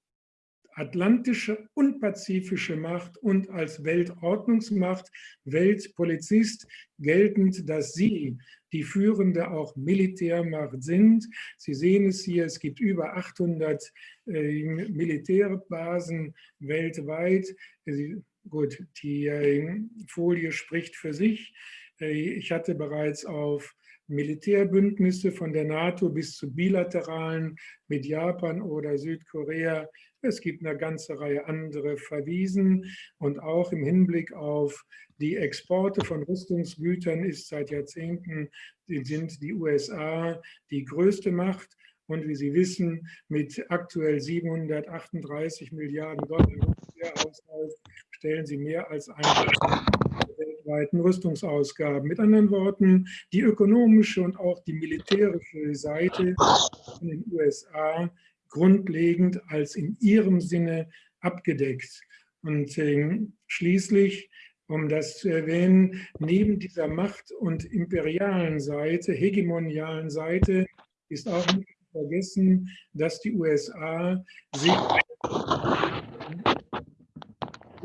atlantische und pazifische Macht und als Weltordnungsmacht, Weltpolizist geltend, dass sie die führende auch Militärmacht sind. Sie sehen es hier, es gibt über 800 äh, Militärbasen weltweit. Gut, die äh, Folie spricht für sich. Äh, ich hatte bereits auf Militärbündnisse von der NATO bis zu bilateralen mit Japan oder Südkorea. Es gibt eine ganze Reihe andere verwiesen und auch im Hinblick auf die Exporte von Rüstungsgütern ist seit Jahrzehnten sind die USA die größte Macht und wie Sie wissen, mit aktuell 738 Milliarden Dollar Haushalt stellen sie mehr als ein weltweiten Rüstungsausgaben. Mit anderen Worten, die ökonomische und auch die militärische Seite in den USA grundlegend als in ihrem Sinne abgedeckt. Und äh, schließlich, um das zu erwähnen, neben dieser Macht- und imperialen Seite, hegemonialen Seite, ist auch nicht vergessen, dass die USA sich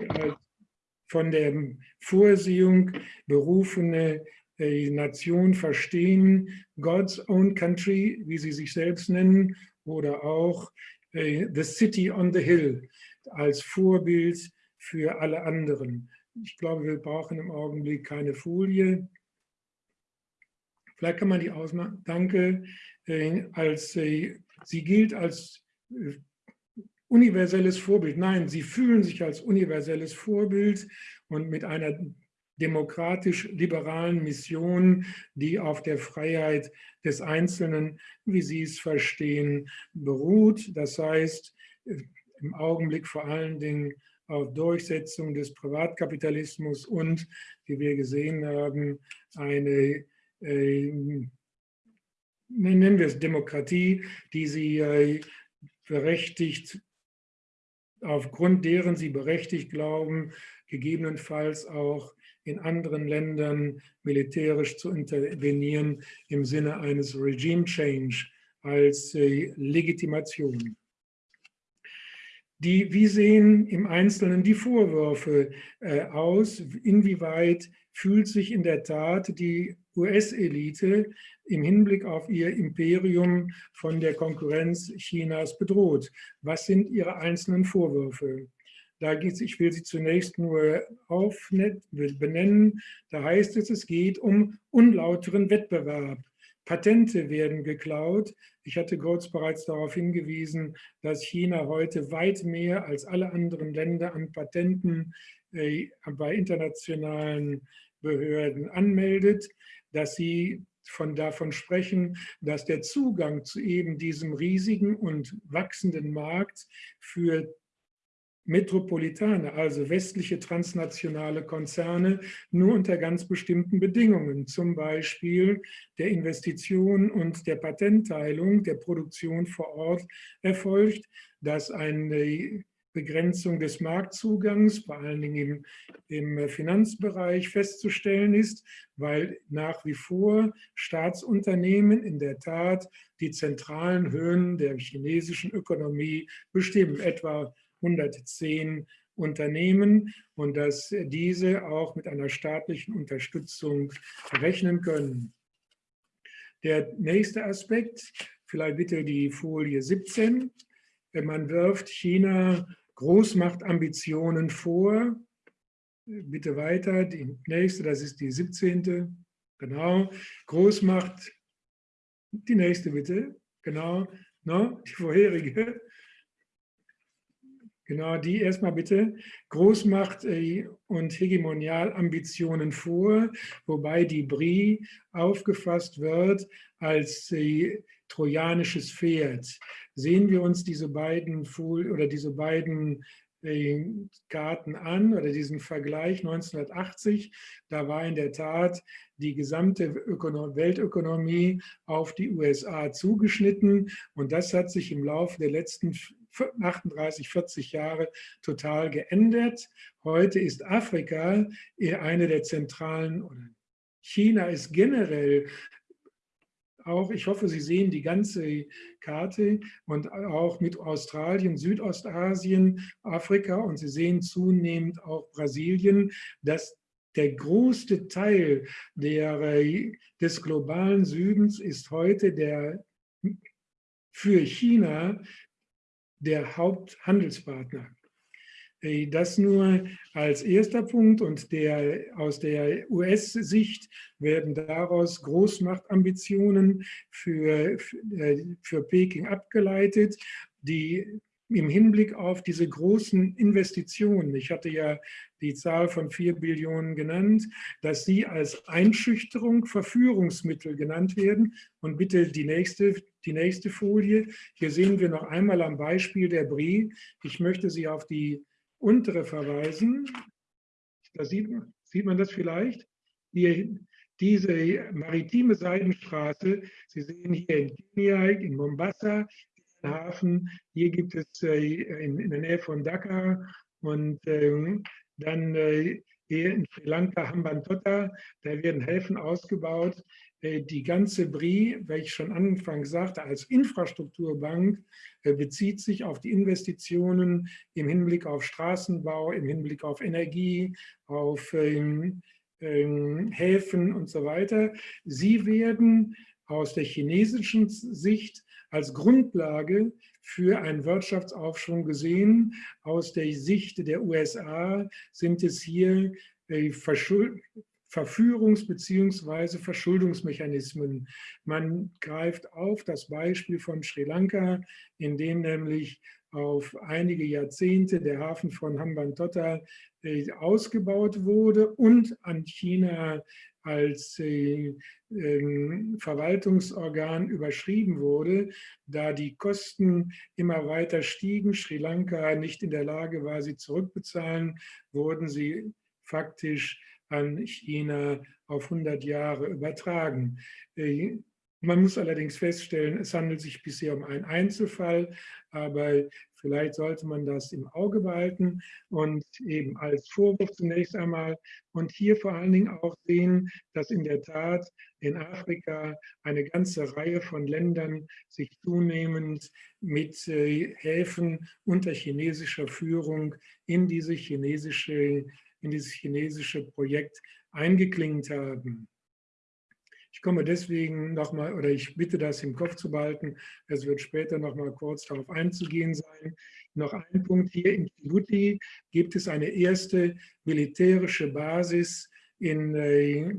als von der Vorsehung berufene äh, Nation verstehen, God's own country, wie sie sich selbst nennen, oder auch äh, The City on the Hill als Vorbild für alle anderen. Ich glaube, wir brauchen im Augenblick keine Folie. Vielleicht kann man die ausmachen. Danke. Äh, als, sie gilt als universelles Vorbild. Nein, sie fühlen sich als universelles Vorbild und mit einer demokratisch-liberalen Mission, die auf der Freiheit des Einzelnen, wie Sie es verstehen, beruht. Das heißt, im Augenblick vor allen Dingen auf Durchsetzung des Privatkapitalismus und, wie wir gesehen haben, eine, äh, nennen wir es Demokratie, die sie äh, berechtigt aufgrund deren sie berechtigt glauben, gegebenenfalls auch in anderen Ländern militärisch zu intervenieren im Sinne eines Regime Change als äh, Legitimation. Die, wie sehen im Einzelnen die Vorwürfe äh, aus? Inwieweit fühlt sich in der Tat die US-Elite im Hinblick auf ihr Imperium von der Konkurrenz Chinas bedroht. Was sind ihre einzelnen Vorwürfe? Da geht ich will sie zunächst nur benennen. Da heißt es, es geht um unlauteren Wettbewerb. Patente werden geklaut. Ich hatte kurz bereits darauf hingewiesen, dass China heute weit mehr als alle anderen Länder an Patenten äh, bei internationalen Behörden anmeldet dass Sie von davon sprechen, dass der Zugang zu eben diesem riesigen und wachsenden Markt für Metropolitane, also westliche transnationale Konzerne, nur unter ganz bestimmten Bedingungen, zum Beispiel der Investition und der Patentteilung, der Produktion vor Ort erfolgt, dass eine Begrenzung des Marktzugangs, vor allen Dingen im, im Finanzbereich festzustellen ist, weil nach wie vor Staatsunternehmen in der Tat die zentralen Höhen der chinesischen Ökonomie bestimmen, etwa 110 Unternehmen und dass diese auch mit einer staatlichen Unterstützung rechnen können. Der nächste Aspekt, vielleicht bitte die Folie 17. Man wirft China Großmachtambitionen vor. Bitte weiter, die nächste, das ist die 17. Genau. Großmacht, die nächste bitte. Genau. No, die vorherige. Genau, die erstmal bitte. Großmacht äh, und Hegemonialambitionen vor, wobei die BRI aufgefasst wird als äh, trojanisches Pferd sehen wir uns diese beiden oder diese beiden äh, Karten an oder diesen Vergleich 1980, da war in der Tat die gesamte Ökonom Weltökonomie auf die USA zugeschnitten und das hat sich im Laufe der letzten 38, 40 Jahre total geändert. Heute ist Afrika eine der zentralen, China ist generell auch, ich hoffe, Sie sehen die ganze Karte und auch mit Australien, Südostasien, Afrika und Sie sehen zunehmend auch Brasilien, dass der größte Teil der, des globalen Südens ist heute der, für China der Haupthandelspartner. Äh, das nur als erster Punkt und der, aus der US-Sicht werden daraus Großmachtambitionen für, äh, für Peking abgeleitet, die im Hinblick auf diese großen Investitionen, ich hatte ja die Zahl von 4 Billionen genannt, dass sie als Einschüchterung Verführungsmittel genannt werden. Und bitte die nächste, die nächste Folie. Hier sehen wir noch einmal am Beispiel der Brie. Ich möchte Sie auf die untere verweisen. Da sieht, sieht man das vielleicht. Hier, diese maritime Seidenstraße, Sie sehen hier in Kenia, in Mombasa, in Hafen, hier gibt es äh, in, in, der Nähe von Dhaka und äh, dann äh, hier in Sri Lanka Hambantota, da werden Häfen ausgebaut. Äh, die ganze BRI, welche ich schon anfangs sagte, als Infrastrukturbank äh, bezieht sich auf die Investitionen im Hinblick auf Straßenbau, im Hinblick auf Energie, auf ähm, ähm, Häfen und so weiter. Sie werden aus der chinesischen Sicht als Grundlage für einen Wirtschaftsaufschwung gesehen. Aus der Sicht der USA sind es hier äh, Verführungs- bzw. Verschuldungsmechanismen. Man greift auf das Beispiel von Sri Lanka, in dem nämlich auf einige Jahrzehnte der Hafen von Hambantota äh, ausgebaut wurde und an China als äh, äh, Verwaltungsorgan überschrieben wurde, da die Kosten immer weiter stiegen, Sri Lanka nicht in der Lage war, sie zurückbezahlen, wurden sie faktisch an China auf 100 Jahre übertragen. Äh, man muss allerdings feststellen, es handelt sich bisher um einen Einzelfall, aber vielleicht sollte man das im Auge behalten und eben als Vorwurf zunächst einmal und hier vor allen Dingen auch sehen, dass in der Tat in Afrika eine ganze Reihe von Ländern sich zunehmend mit äh, Häfen unter chinesischer Führung in diese chinesische in dieses chinesische Projekt eingeklingt haben. Ich komme deswegen nochmal, oder ich bitte das im Kopf zu behalten, es wird später nochmal kurz darauf einzugehen sein. Noch ein Punkt hier in Djibouti gibt es eine erste militärische Basis in, äh,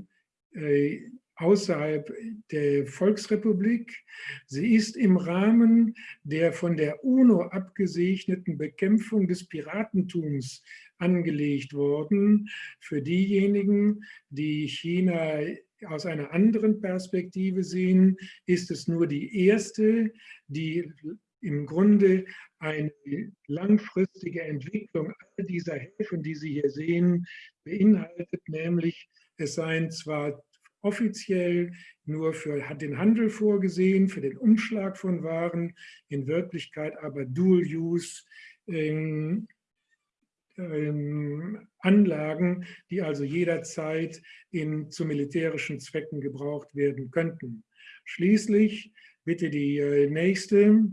äh, außerhalb der Volksrepublik. Sie ist im Rahmen der von der UNO abgesegneten Bekämpfung des Piratentums angelegt worden. Für diejenigen, die China aus einer anderen Perspektive sehen, ist es nur die erste, die im Grunde eine langfristige Entwicklung all dieser Häfen, die Sie hier sehen, beinhaltet, nämlich es seien zwar offiziell nur für den Handel vorgesehen, für den Umschlag von Waren, in Wirklichkeit aber Dual-Use ähm, ähm, Anlagen, die also jederzeit in, zu militärischen Zwecken gebraucht werden könnten. Schließlich bitte die äh, nächste.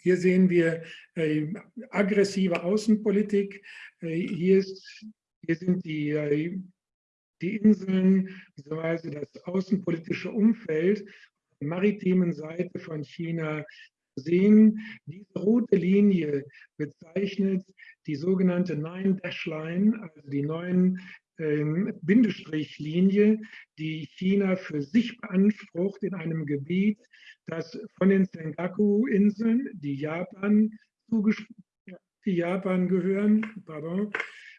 Hier sehen wir äh, aggressive Außenpolitik. Äh, hier, ist, hier sind die, äh, die Inseln, beziehungsweise das außenpolitische Umfeld der maritimen Seite von China sehen. Diese rote Linie bezeichnet die sogenannte Nine-Dash-Line, also die neuen ähm, Bindestrichlinie, die China für sich beansprucht in einem Gebiet, das von den Senkaku-Inseln, die Japan, die Japan gehören, pardon,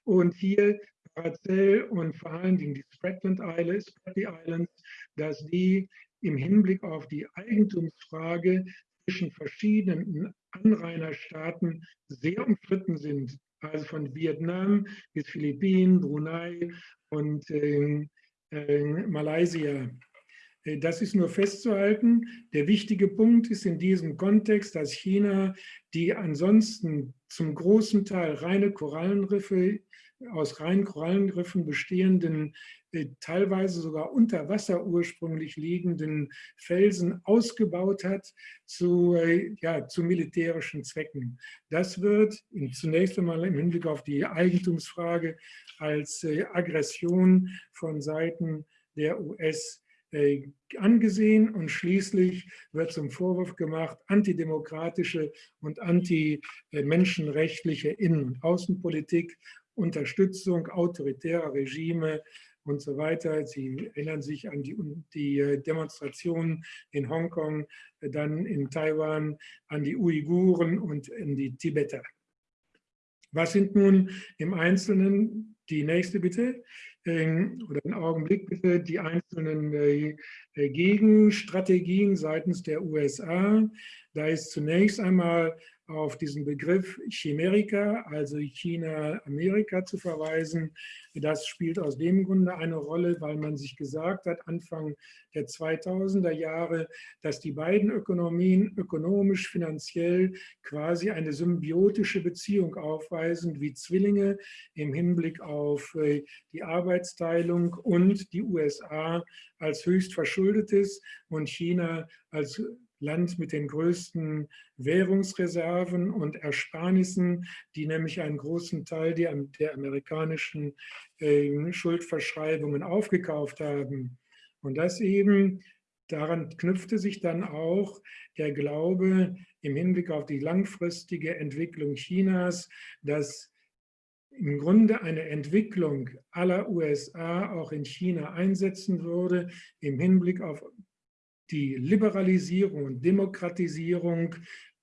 und hier Paracel und vor allen Dingen die Spratland Islands, Spratly Islands, dass die im Hinblick auf die Eigentumsfrage zwischen verschiedenen Anrainerstaaten sehr umstritten sind. Also von Vietnam bis Philippinen, Brunei und äh, äh, Malaysia. Das ist nur festzuhalten. Der wichtige Punkt ist in diesem Kontext, dass China die ansonsten zum großen Teil reine Korallenriffe aus reinen Korallenriffen bestehenden, äh, teilweise sogar unter Wasser ursprünglich liegenden Felsen ausgebaut hat zu, äh, ja, zu militärischen Zwecken. Das wird zunächst einmal im Hinblick auf die Eigentumsfrage als äh, Aggression von Seiten der US angesehen und schließlich wird zum Vorwurf gemacht, antidemokratische und antimenschenrechtliche Innen- und Außenpolitik Unterstützung autoritärer Regime und so weiter. Sie erinnern sich an die, die äh, Demonstrationen in Hongkong, äh, dann in Taiwan, an die Uiguren und in die Tibeter. Was sind nun im Einzelnen, die nächste bitte, ähm, oder einen Augenblick bitte, die einzelnen äh, Gegenstrategien seitens der USA. Da ist zunächst einmal auf diesen Begriff Chimerica, also China-Amerika zu verweisen. Das spielt aus dem Grunde eine Rolle, weil man sich gesagt hat, Anfang der 2000er Jahre, dass die beiden Ökonomien ökonomisch, finanziell quasi eine symbiotische Beziehung aufweisen, wie Zwillinge im Hinblick auf äh, die Arbeitsteilung und die USA als höchst verschuldetes und China als Land mit den größten Währungsreserven und Ersparnissen, die nämlich einen großen Teil der, der amerikanischen äh, Schuldverschreibungen aufgekauft haben. Und das eben, daran knüpfte sich dann auch der Glaube im Hinblick auf die langfristige Entwicklung Chinas, dass im Grunde eine Entwicklung aller USA auch in China einsetzen würde, im Hinblick auf die Liberalisierung und Demokratisierung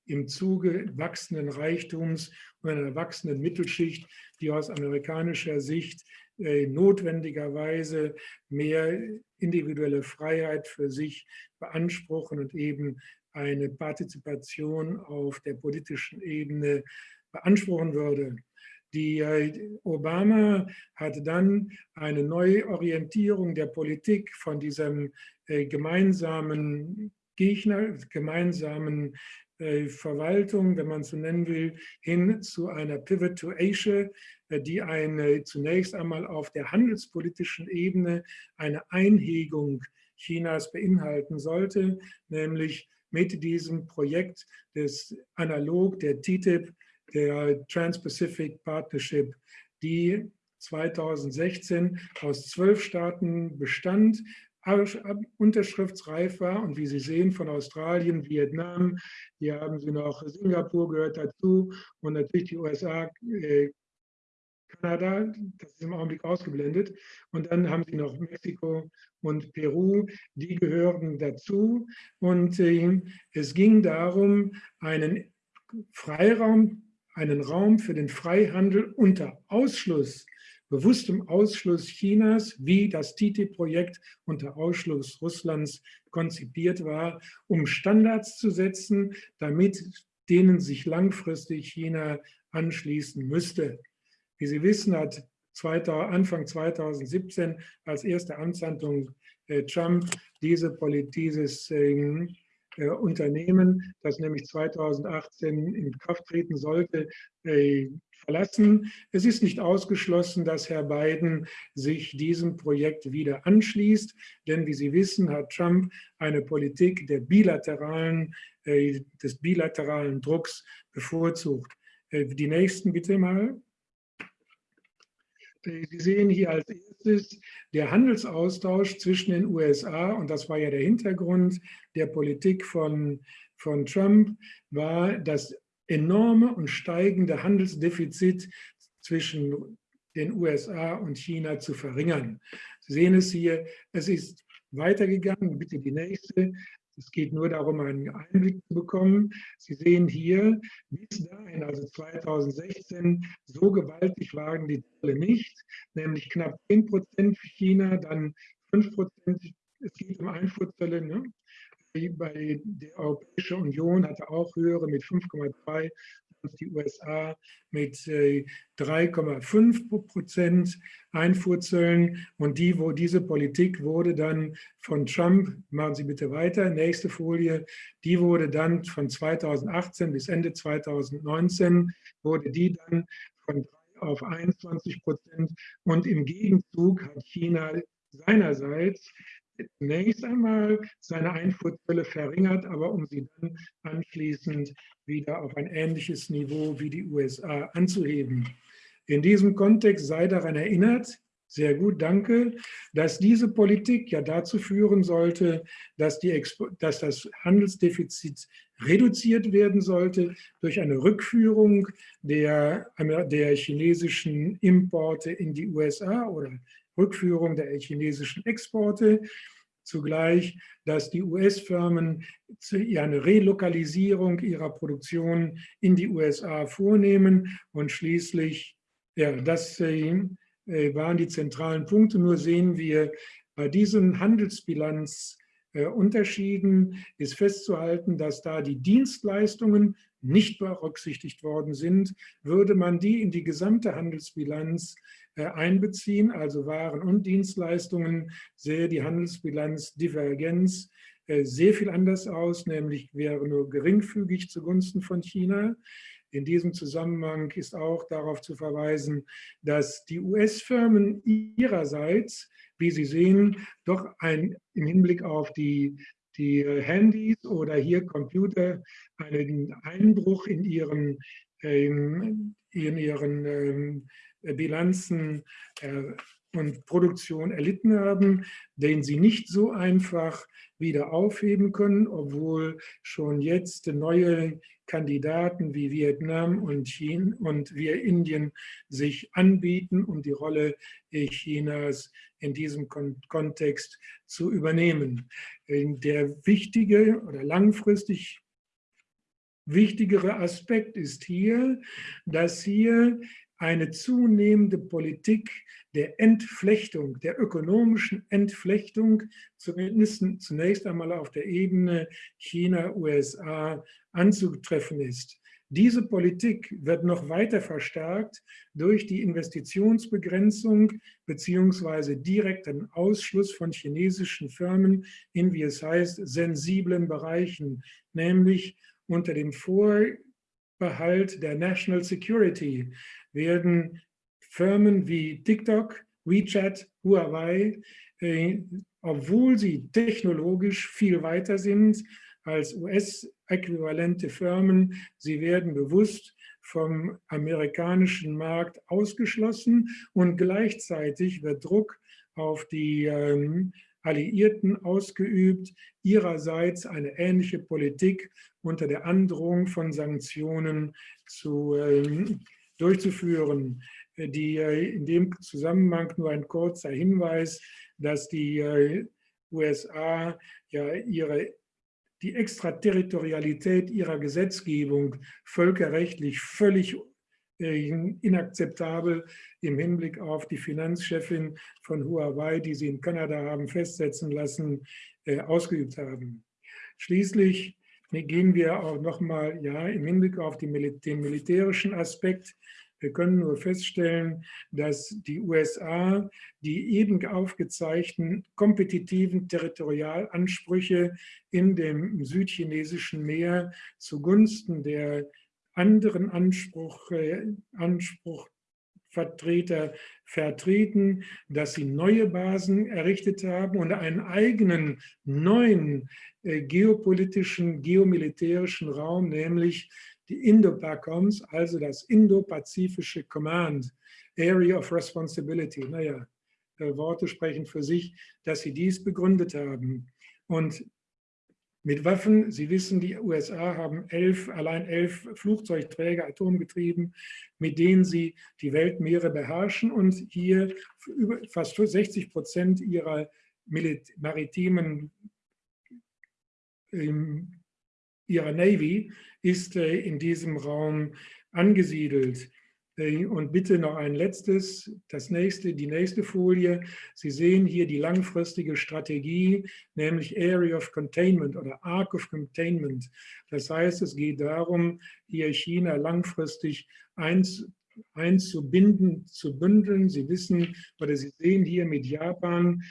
im Zuge wachsenden Reichtums und einer wachsenden Mittelschicht, die aus amerikanischer Sicht äh, notwendigerweise mehr individuelle Freiheit für sich beanspruchen und eben eine Partizipation auf der politischen Ebene beanspruchen würde. Die äh, Obama hat dann eine Neuorientierung der Politik von diesem gemeinsamen Gegner, gemeinsamen äh, Verwaltung, wenn man so nennen will, hin zu einer Pivot to Asia, die eine zunächst einmal auf der handelspolitischen Ebene eine Einhegung Chinas beinhalten sollte, nämlich mit diesem Projekt des Analog der TTIP der Trans-Pacific Partnership, die 2016 aus zwölf Staaten bestand, unterschriftsreif war und wie Sie sehen von Australien, Vietnam, hier haben Sie noch Singapur gehört dazu und natürlich die USA, äh, Kanada, das ist im Augenblick ausgeblendet. Und dann haben Sie noch Mexiko und Peru, die gehören dazu. Und äh, es ging darum, einen Freiraum einen Raum für den Freihandel unter Ausschluss, bewusstem Ausschluss Chinas, wie das TTIP-Projekt unter Ausschluss Russlands konzipiert war, um Standards zu setzen, damit denen sich langfristig China anschließen müsste. Wie Sie wissen, hat Anfang 2017 als erste Amtshandlung äh, Trump diese Politik, dieses ähm, äh, Unternehmen, das nämlich 2018 in Kraft treten sollte, äh, verlassen. Es ist nicht ausgeschlossen, dass Herr Biden sich diesem Projekt wieder anschließt, denn wie Sie wissen, hat Trump eine Politik der bilateralen, äh, des bilateralen Drucks bevorzugt. Die nächsten bitte mal. Sie sehen hier als erstes der Handelsaustausch zwischen den USA, und das war ja der Hintergrund der Politik von, von Trump, war das enorme und steigende Handelsdefizit zwischen den USA und China zu verringern. Sie sehen es hier, es ist weitergegangen, bitte die nächste, es geht nur darum, einen Einblick zu bekommen. Sie sehen hier, bis dahin, also 2016, so gewaltig waren die Zölle nicht, nämlich knapp 10 Prozent für China, dann 5 Prozent, es geht um Einfuhrzölle, ne? Bei der Europäischen Union hatte auch höhere mit 5,2 die USA mit 3,5 äh, Prozent Einfuhrzöllen. Und die, wo diese Politik wurde dann von Trump, machen Sie bitte weiter, nächste Folie, die wurde dann von 2018 bis Ende 2019, wurde die dann von auf 21 Prozent und im Gegenzug hat China seinerseits zunächst einmal seine Einfuhrzölle verringert, aber um sie dann anschließend wieder auf ein ähnliches Niveau wie die USA anzuheben. In diesem Kontext sei daran erinnert, sehr gut, danke, dass diese Politik ja dazu führen sollte, dass, die dass das Handelsdefizit reduziert werden sollte durch eine Rückführung der, der chinesischen Importe in die USA oder Rückführung der chinesischen Exporte. Zugleich, dass die US-Firmen eine Relokalisierung ihrer Produktion in die USA vornehmen und schließlich, ja, das äh, waren die zentralen Punkte. Nur sehen wir bei diesen Handelsbilanzunterschieden äh, ist festzuhalten, dass da die Dienstleistungen nicht berücksichtigt worden sind. Würde man die in die gesamte Handelsbilanz äh, einbeziehen, also Waren und Dienstleistungen, sähe die Handelsbilanzdifferenz äh, sehr viel anders aus, nämlich wäre nur geringfügig zugunsten von China. In diesem Zusammenhang ist auch darauf zu verweisen, dass die US-Firmen ihrerseits, wie Sie sehen, doch ein, im Hinblick auf die, die Handys oder hier Computer einen Einbruch in ihren, in ihren ähm, Bilanzen äh, und Produktion erlitten haben, den sie nicht so einfach wieder aufheben können, obwohl schon jetzt neue Kandidaten wie Vietnam und China und wir Indien sich anbieten, um die Rolle Chinas in diesem Kontext zu übernehmen. Der wichtige oder langfristig wichtigere Aspekt ist hier, dass hier eine zunehmende Politik der Entflechtung, der ökonomischen Entflechtung, zumindest zunächst einmal auf der Ebene China-USA anzutreffen ist. Diese Politik wird noch weiter verstärkt durch die Investitionsbegrenzung beziehungsweise direkten Ausschluss von chinesischen Firmen in, wie es heißt, sensiblen Bereichen, nämlich unter dem Vorbehalt der National Security werden Firmen wie TikTok, WeChat, Huawei, äh, obwohl sie technologisch viel weiter sind als US-äquivalente Firmen, sie werden bewusst vom amerikanischen Markt ausgeschlossen und gleichzeitig wird Druck auf die ähm, Alliierten ausgeübt, ihrerseits eine ähnliche Politik unter der Androhung von Sanktionen zu ähm, durchzuführen. Äh, die, äh, in dem Zusammenhang nur ein kurzer Hinweis, dass die äh, USA ja ihre, die Extraterritorialität ihrer Gesetzgebung völkerrechtlich völlig inakzeptabel im Hinblick auf die Finanzchefin von Huawei, die sie in Kanada haben festsetzen lassen, ausgeübt haben. Schließlich gehen wir auch nochmal ja, im Hinblick auf den militärischen Aspekt. Wir können nur feststellen, dass die USA die eben aufgezeigten kompetitiven Territorialansprüche in dem südchinesischen Meer zugunsten der anderen Anspruch, äh, Anspruch vertreten, dass sie neue Basen errichtet haben und einen eigenen neuen äh, geopolitischen, geomilitärischen Raum, nämlich die Indo-PACOMs, also das Indo-Pazifische Command, Area of Responsibility. Naja, äh, Worte sprechen für sich, dass sie dies begründet haben. Und mit Waffen, Sie wissen, die USA haben elf, allein elf Flugzeugträger, atomgetrieben, mit denen sie die Weltmeere beherrschen und hier fast 60 Prozent ihrer maritimen ihrer Navy ist äh, in diesem Raum angesiedelt. Äh, und bitte noch ein letztes, das nächste, die nächste Folie. Sie sehen hier die langfristige Strategie, nämlich Area of Containment oder Arc of Containment. Das heißt, es geht darum, hier China langfristig einzubinden, zu bündeln. Sie wissen oder Sie sehen hier mit Japan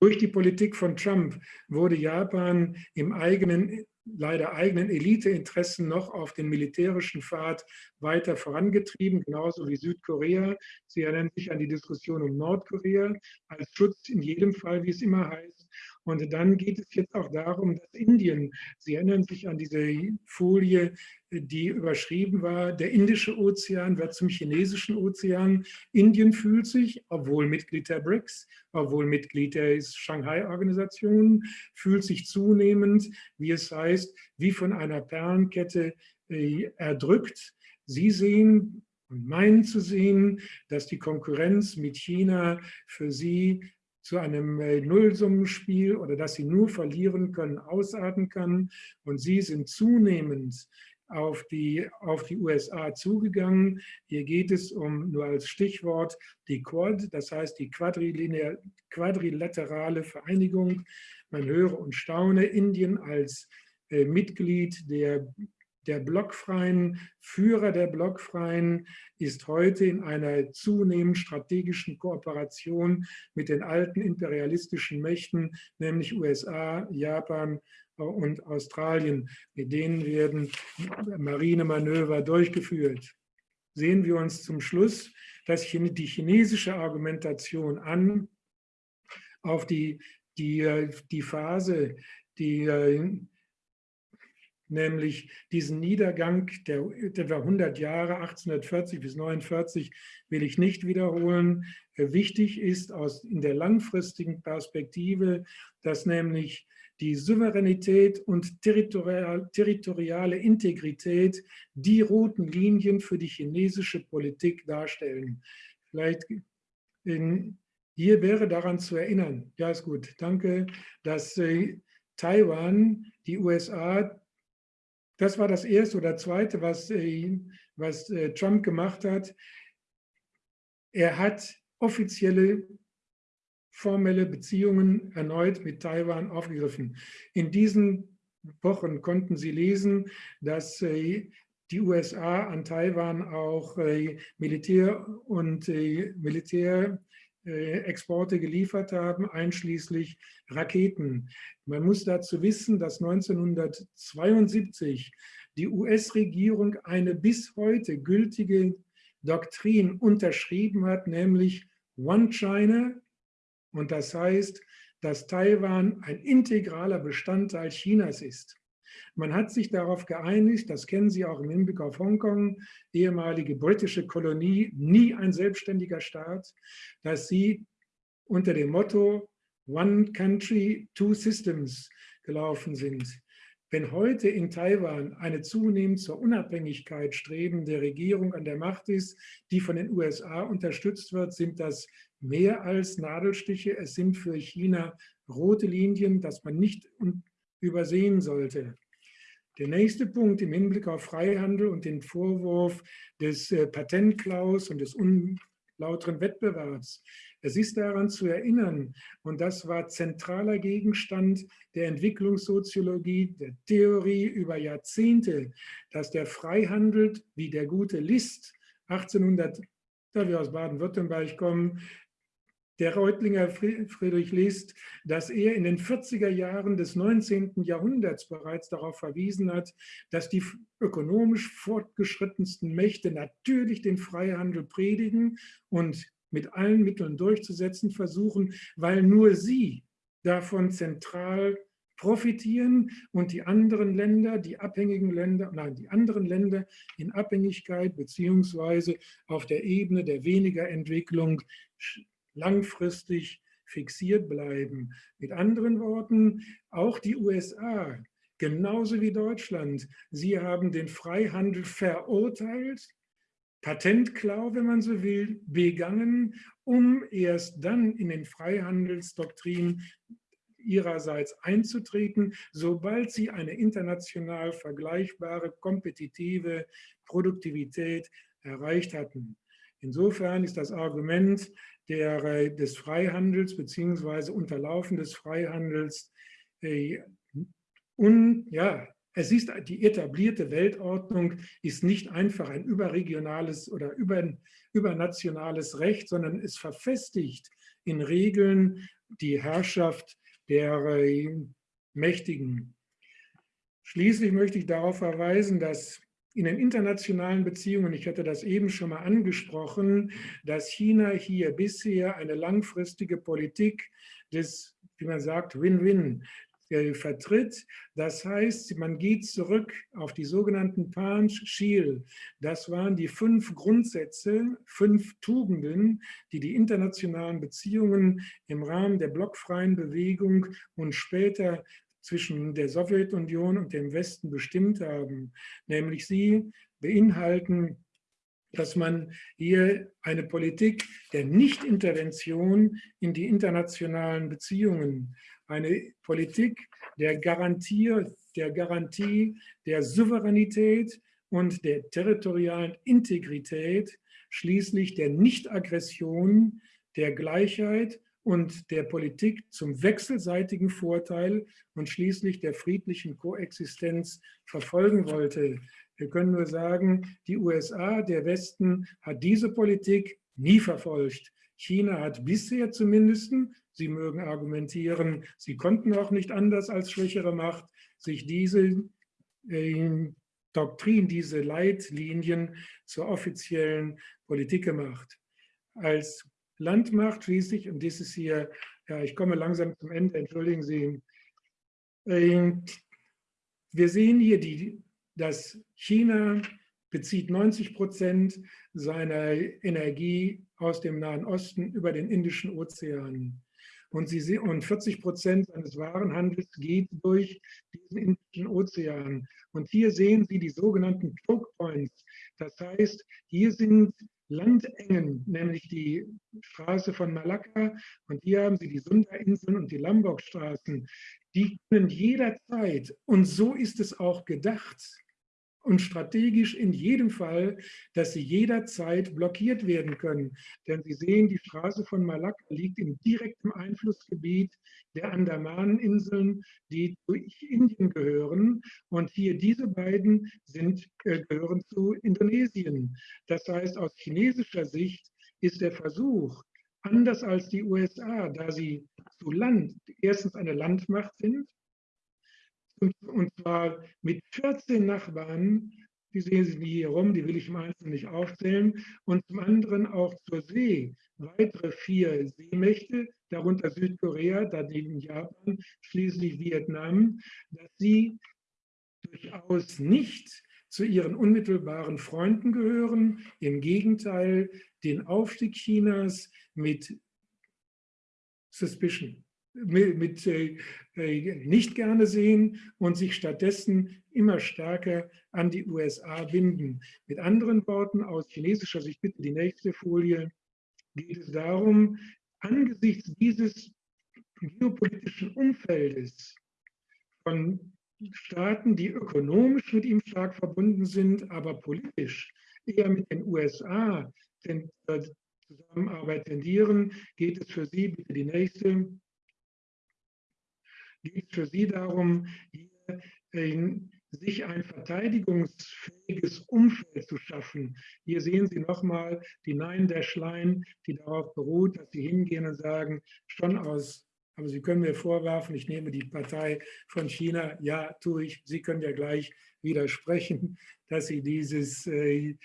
Durch die Politik von Trump wurde Japan im eigenen leider eigenen Eliteinteressen noch auf den militärischen Pfad weiter vorangetrieben, genauso wie Südkorea. Sie erinnern sich an die Diskussion um Nordkorea als Schutz in jedem Fall, wie es immer heißt. Und dann geht es jetzt auch darum, dass Indien, Sie erinnern sich an diese Folie, die überschrieben war, der Indische Ozean wird zum chinesischen Ozean. Indien fühlt sich, obwohl Mitglied der BRICS, obwohl Mitglied der Shanghai-Organisation, fühlt sich zunehmend, wie es heißt, wie von einer Perlenkette äh, erdrückt. Sie sehen und meinen zu sehen, dass die Konkurrenz mit China für sie zu einem äh, Nullsummenspiel oder dass sie nur verlieren können, ausarten kann. Und sie sind zunehmend auf die, auf die USA zugegangen. Hier geht es um, nur als Stichwort, die Quad, das heißt die quadrilaterale Vereinigung. Man höre und staune, Indien als äh, Mitglied der der blockfreien Führer der blockfreien ist heute in einer zunehmend strategischen Kooperation mit den alten imperialistischen Mächten, nämlich USA, Japan und Australien. Mit denen werden Marinemanöver durchgeführt. Sehen wir uns zum Schluss dass die chinesische Argumentation an auf die, die, die Phase, die nämlich diesen Niedergang der etwa 100 Jahre, 1840 bis 1949, will ich nicht wiederholen. Wichtig ist aus, in der langfristigen Perspektive, dass nämlich die Souveränität und territorial, territoriale Integrität die roten Linien für die chinesische Politik darstellen. Vielleicht in, hier wäre daran zu erinnern, ja ist gut, danke, dass äh, Taiwan die USA das war das Erste oder Zweite, was, äh, was äh, Trump gemacht hat. Er hat offizielle formelle Beziehungen erneut mit Taiwan aufgegriffen. In diesen Wochen konnten Sie lesen, dass äh, die USA an Taiwan auch Militär und Militär Exporte geliefert haben, einschließlich Raketen. Man muss dazu wissen, dass 1972 die US-Regierung eine bis heute gültige Doktrin unterschrieben hat, nämlich One China. Und das heißt, dass Taiwan ein integraler Bestandteil Chinas ist. Man hat sich darauf geeinigt, das kennen Sie auch im Hinblick auf Hongkong, ehemalige britische Kolonie, nie ein selbstständiger Staat, dass sie unter dem Motto One Country, Two Systems gelaufen sind. Wenn heute in Taiwan eine zunehmend zur Unabhängigkeit strebende Regierung an der Macht ist, die von den USA unterstützt wird, sind das mehr als Nadelstiche. Es sind für China rote Linien, dass man nicht übersehen sollte. Der nächste Punkt im Hinblick auf Freihandel und den Vorwurf des äh, Patentklaus und des unlauteren Wettbewerbs. Es ist daran zu erinnern, und das war zentraler Gegenstand der Entwicklungssoziologie, der Theorie über Jahrzehnte, dass der Freihandel, wie der gute List 1800, da wir aus Baden-Württemberg kommen, der Reutlinger Friedrich List, dass er in den 40er Jahren des 19. Jahrhunderts bereits darauf verwiesen hat, dass die ökonomisch fortgeschrittensten Mächte natürlich den Freihandel predigen und mit allen Mitteln durchzusetzen versuchen, weil nur sie davon zentral profitieren und die anderen Länder, die abhängigen Länder, nein, die anderen Länder in Abhängigkeit beziehungsweise auf der Ebene der weniger Entwicklung langfristig fixiert bleiben. Mit anderen Worten, auch die USA, genauso wie Deutschland, sie haben den Freihandel verurteilt, Patentklau, wenn man so will, begangen, um erst dann in den Freihandelsdoktrin ihrerseits einzutreten, sobald sie eine international vergleichbare, kompetitive Produktivität erreicht hatten. Insofern ist das Argument, der, äh, des Freihandels beziehungsweise Unterlaufen des Freihandels. Äh, und ja, es ist die etablierte Weltordnung ist nicht einfach ein überregionales oder über, übernationales Recht, sondern es verfestigt in Regeln die Herrschaft der äh, Mächtigen. Schließlich möchte ich darauf verweisen, dass in den internationalen Beziehungen, ich hatte das eben schon mal angesprochen, dass China hier bisher eine langfristige Politik des, wie man sagt, Win-Win äh, vertritt. Das heißt, man geht zurück auf die sogenannten Panch-Shil. Das waren die fünf Grundsätze, fünf Tugenden, die die internationalen Beziehungen im Rahmen der blockfreien Bewegung und später zwischen der Sowjetunion und dem Westen bestimmt haben. Nämlich sie beinhalten, dass man hier eine Politik der Nichtintervention in die internationalen Beziehungen, eine Politik der Garantie, der, Garantie der Souveränität und der territorialen Integrität, schließlich der Nichtaggression, der Gleichheit und der Politik zum wechselseitigen Vorteil und schließlich der friedlichen Koexistenz verfolgen wollte. Wir können nur sagen, die USA, der Westen, hat diese Politik nie verfolgt. China hat bisher zumindest, Sie mögen argumentieren, sie konnten auch nicht anders als schwächere Macht, sich diese äh, Doktrin, diese Leitlinien zur offiziellen Politik gemacht. Als Landmacht schließlich, und das ist hier, ja, ich komme langsam zum Ende, entschuldigen Sie. Ähm, wir sehen hier, die, dass China bezieht 90 Prozent seiner Energie aus dem Nahen Osten über den Indischen Ozean. Und, sie, und 40 Prozent seines Warenhandels geht durch diesen Indischen Ozean. Und hier sehen Sie die sogenannten Choke Points. Das heißt, hier sind Landengen, nämlich die Straße von Malakka. Und hier haben Sie die Sunda-Inseln und die Lombok-Straßen, die können jederzeit, und so ist es auch gedacht, und strategisch in jedem Fall, dass sie jederzeit blockiert werden können. Denn Sie sehen, die Straße von Malakka liegt im direkten Einflussgebiet der Andamaneninseln, die zu Indien gehören. Und hier diese beiden sind, äh, gehören zu Indonesien. Das heißt, aus chinesischer Sicht ist der Versuch, anders als die USA, da sie zu Land erstens eine Landmacht sind und zwar mit 14 Nachbarn, die sehen Sie hier rum, die will ich im Einzelnen nicht aufzählen, und zum anderen auch zur See weitere vier Seemächte, darunter Südkorea, daneben Japan, schließlich Vietnam, dass sie durchaus nicht zu ihren unmittelbaren Freunden gehören, im Gegenteil den Aufstieg Chinas mit Suspicion mit, mit äh, äh, nicht gerne sehen und sich stattdessen immer stärker an die USA binden. Mit anderen Worten, aus chinesischer Sicht, bitte die nächste Folie, geht es darum, angesichts dieses geopolitischen Umfeldes von Staaten, die ökonomisch mit ihm stark verbunden sind, aber politisch eher mit den USA äh, Zusammenarbeit tendieren, geht es für Sie, bitte die nächste, geht es für Sie darum, hier äh, sich ein verteidigungsfähiges Umfeld zu schaffen. Hier sehen Sie nochmal die Nein der Schlein, die darauf beruht, dass Sie hingehen und sagen, schon aus, aber Sie können mir vorwerfen, ich nehme die Partei von China, ja, tue ich. Sie können ja gleich widersprechen, dass Sie dieses, äh,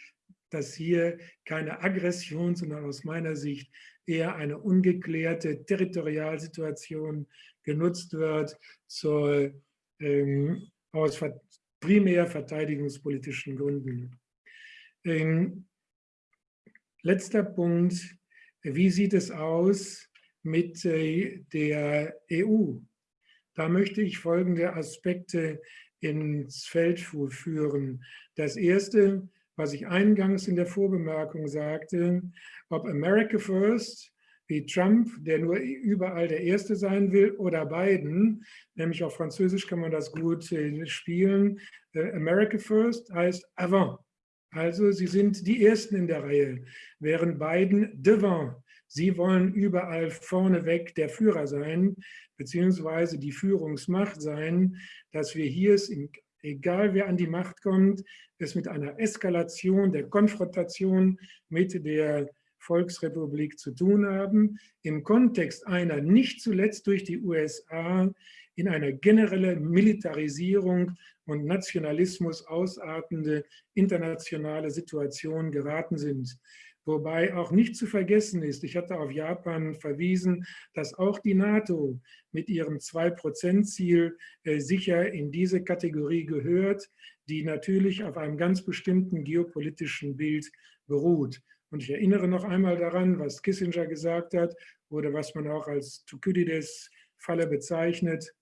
dass hier keine Aggression, sondern aus meiner Sicht eher eine ungeklärte Territorialsituation genutzt wird zur, ähm, aus primär verteidigungspolitischen Gründen. Ähm, letzter Punkt, wie sieht es aus mit äh, der EU? Da möchte ich folgende Aspekte ins Feld führen. Das erste, was ich eingangs in der Vorbemerkung sagte, ob America First wie Trump, der nur überall der Erste sein will, oder Biden, nämlich auf Französisch kann man das gut äh, spielen. Äh, America First heißt avant. Also sie sind die Ersten in der Reihe, während Biden devant. Sie wollen überall vorneweg der Führer sein, beziehungsweise die Führungsmacht sein, dass wir hier es, egal wer an die Macht kommt, es mit einer Eskalation der Konfrontation mit der Volksrepublik zu tun haben, im Kontext einer nicht zuletzt durch die USA in eine generelle Militarisierung und Nationalismus ausartende internationale Situation geraten sind. Wobei auch nicht zu vergessen ist, ich hatte auf Japan verwiesen, dass auch die NATO mit ihrem 2-Prozent-Ziel äh, sicher in diese Kategorie gehört, die natürlich auf einem ganz bestimmten geopolitischen Bild beruht. Und ich erinnere noch einmal daran, was Kissinger gesagt hat oder was man auch als Thukydides-Falle bezeichnet,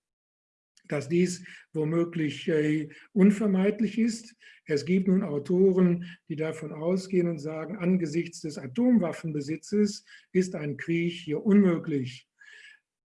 dass dies womöglich äh, unvermeidlich ist. Es gibt nun Autoren, die davon ausgehen und sagen, angesichts des Atomwaffenbesitzes ist ein Krieg hier unmöglich.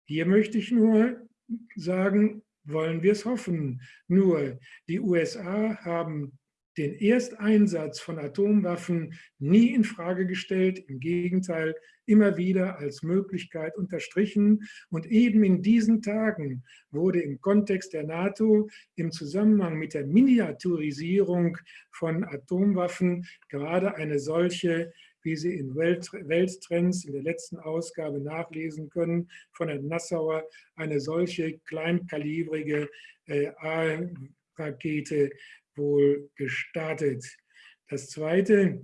Hier möchte ich nur sagen, wollen wir es hoffen. Nur die USA haben den Ersteinsatz von Atomwaffen nie in Frage gestellt, im Gegenteil immer wieder als Möglichkeit unterstrichen. Und eben in diesen Tagen wurde im Kontext der NATO im Zusammenhang mit der Miniaturisierung von Atomwaffen gerade eine solche wie Sie in Welttrends in der letzten Ausgabe nachlesen können, von Herrn Nassauer, eine solche kleinkalibrige äh, A-Rakete wohl gestartet. Das Zweite,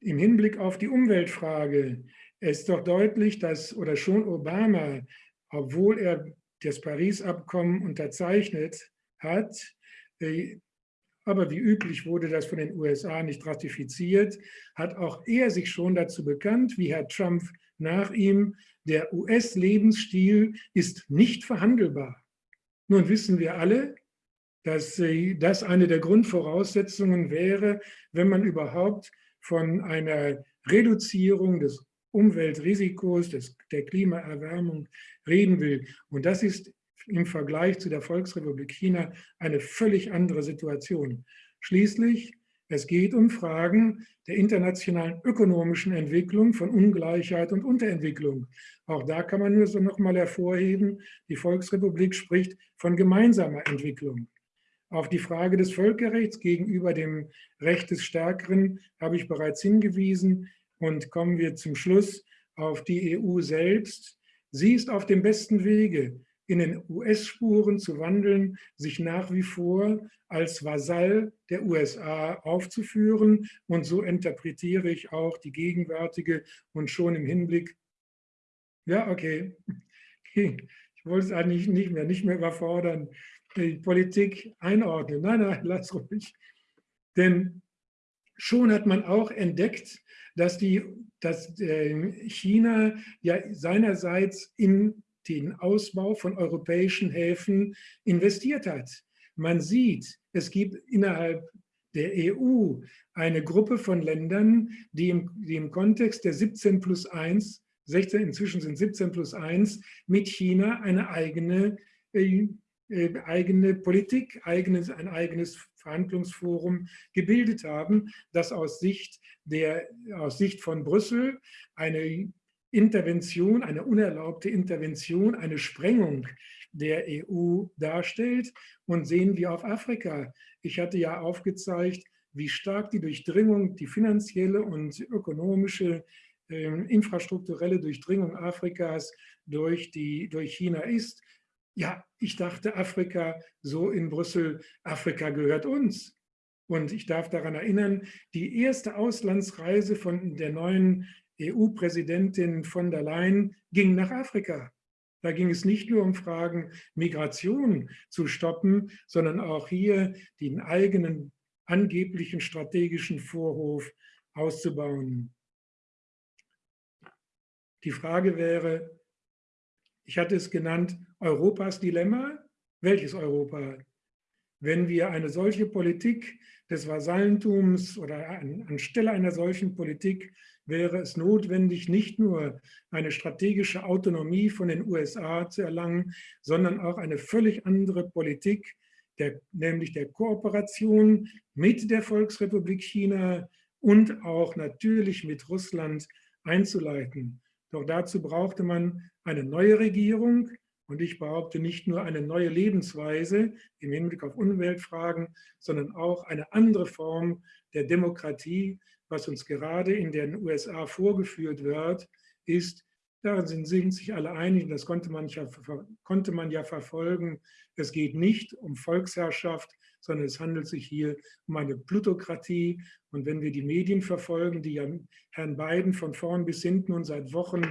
im Hinblick auf die Umweltfrage, ist doch deutlich, dass, oder schon Obama, obwohl er das Paris-Abkommen unterzeichnet hat, äh, aber wie üblich wurde das von den USA nicht ratifiziert, hat auch er sich schon dazu bekannt, wie Herr Trump nach ihm, der US-Lebensstil ist nicht verhandelbar. Nun wissen wir alle, dass das eine der Grundvoraussetzungen wäre, wenn man überhaupt von einer Reduzierung des Umweltrisikos, des, der Klimaerwärmung reden will. Und das ist im Vergleich zu der Volksrepublik China eine völlig andere Situation. Schließlich, es geht um Fragen der internationalen ökonomischen Entwicklung von Ungleichheit und Unterentwicklung. Auch da kann man nur so noch mal hervorheben, die Volksrepublik spricht von gemeinsamer Entwicklung. Auf die Frage des Völkerrechts gegenüber dem Recht des Stärkeren habe ich bereits hingewiesen und kommen wir zum Schluss auf die EU selbst. Sie ist auf dem besten Wege, in den US-Spuren zu wandeln, sich nach wie vor als Vasall der USA aufzuführen. Und so interpretiere ich auch die gegenwärtige und schon im Hinblick, ja, okay, ich wollte es eigentlich nicht mehr, nicht mehr überfordern, Politik einordnen. Nein, nein, lass ruhig. Denn schon hat man auch entdeckt, dass, die, dass äh, China ja seinerseits in den Ausbau von europäischen Häfen investiert hat. Man sieht, es gibt innerhalb der EU eine Gruppe von Ländern, die im, die im Kontext der 17 plus 1, 16, inzwischen sind 17 plus 1, mit China eine eigene äh, eigene Politik, eigenes, ein eigenes Verhandlungsforum gebildet haben, das aus Sicht, der, aus Sicht von Brüssel eine Intervention, eine unerlaubte Intervention, eine Sprengung der EU darstellt. Und sehen wir auf Afrika. Ich hatte ja aufgezeigt, wie stark die Durchdringung, die finanzielle und ökonomische, äh, infrastrukturelle Durchdringung Afrikas durch, die, durch China ist ja, ich dachte Afrika, so in Brüssel, Afrika gehört uns. Und ich darf daran erinnern, die erste Auslandsreise von der neuen EU-Präsidentin von der Leyen ging nach Afrika. Da ging es nicht nur um Fragen, Migration zu stoppen, sondern auch hier den eigenen angeblichen strategischen Vorhof auszubauen. Die Frage wäre, ich hatte es genannt, Europas Dilemma. Welches Europa? Wenn wir eine solche Politik des Vasallentums oder an, anstelle einer solchen Politik wäre es notwendig, nicht nur eine strategische Autonomie von den USA zu erlangen, sondern auch eine völlig andere Politik, der, nämlich der Kooperation mit der Volksrepublik China und auch natürlich mit Russland einzuleiten. Doch dazu brauchte man eine neue Regierung. Und ich behaupte nicht nur eine neue Lebensweise im Hinblick auf Umweltfragen, sondern auch eine andere Form der Demokratie, was uns gerade in den USA vorgeführt wird, ist, darin sind, sich alle einig, das konnte man, ja, konnte man ja verfolgen, es geht nicht um Volksherrschaft, sondern es handelt sich hier um eine Plutokratie. Und wenn wir die Medien verfolgen, die ja Herrn Biden von vorn bis hinten und seit Wochen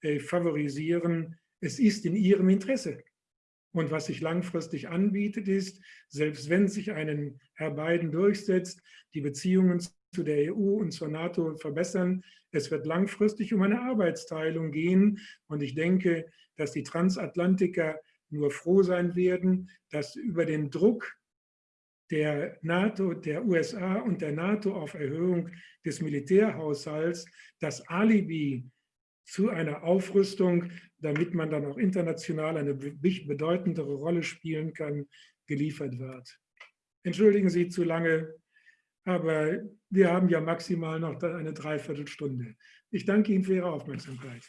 äh, favorisieren, es ist in ihrem Interesse. Und was sich langfristig anbietet, ist, selbst wenn sich ein Herr Biden durchsetzt, die Beziehungen zu der EU und zur NATO verbessern, es wird langfristig um eine Arbeitsteilung gehen. Und ich denke, dass die Transatlantiker nur froh sein werden, dass über den Druck der NATO, der USA und der NATO auf Erhöhung des Militärhaushalts das Alibi zu einer Aufrüstung, damit man dann auch international eine bedeutendere Rolle spielen kann, geliefert wird. Entschuldigen Sie zu lange, aber wir haben ja maximal noch eine Dreiviertelstunde. Ich danke Ihnen für Ihre Aufmerksamkeit.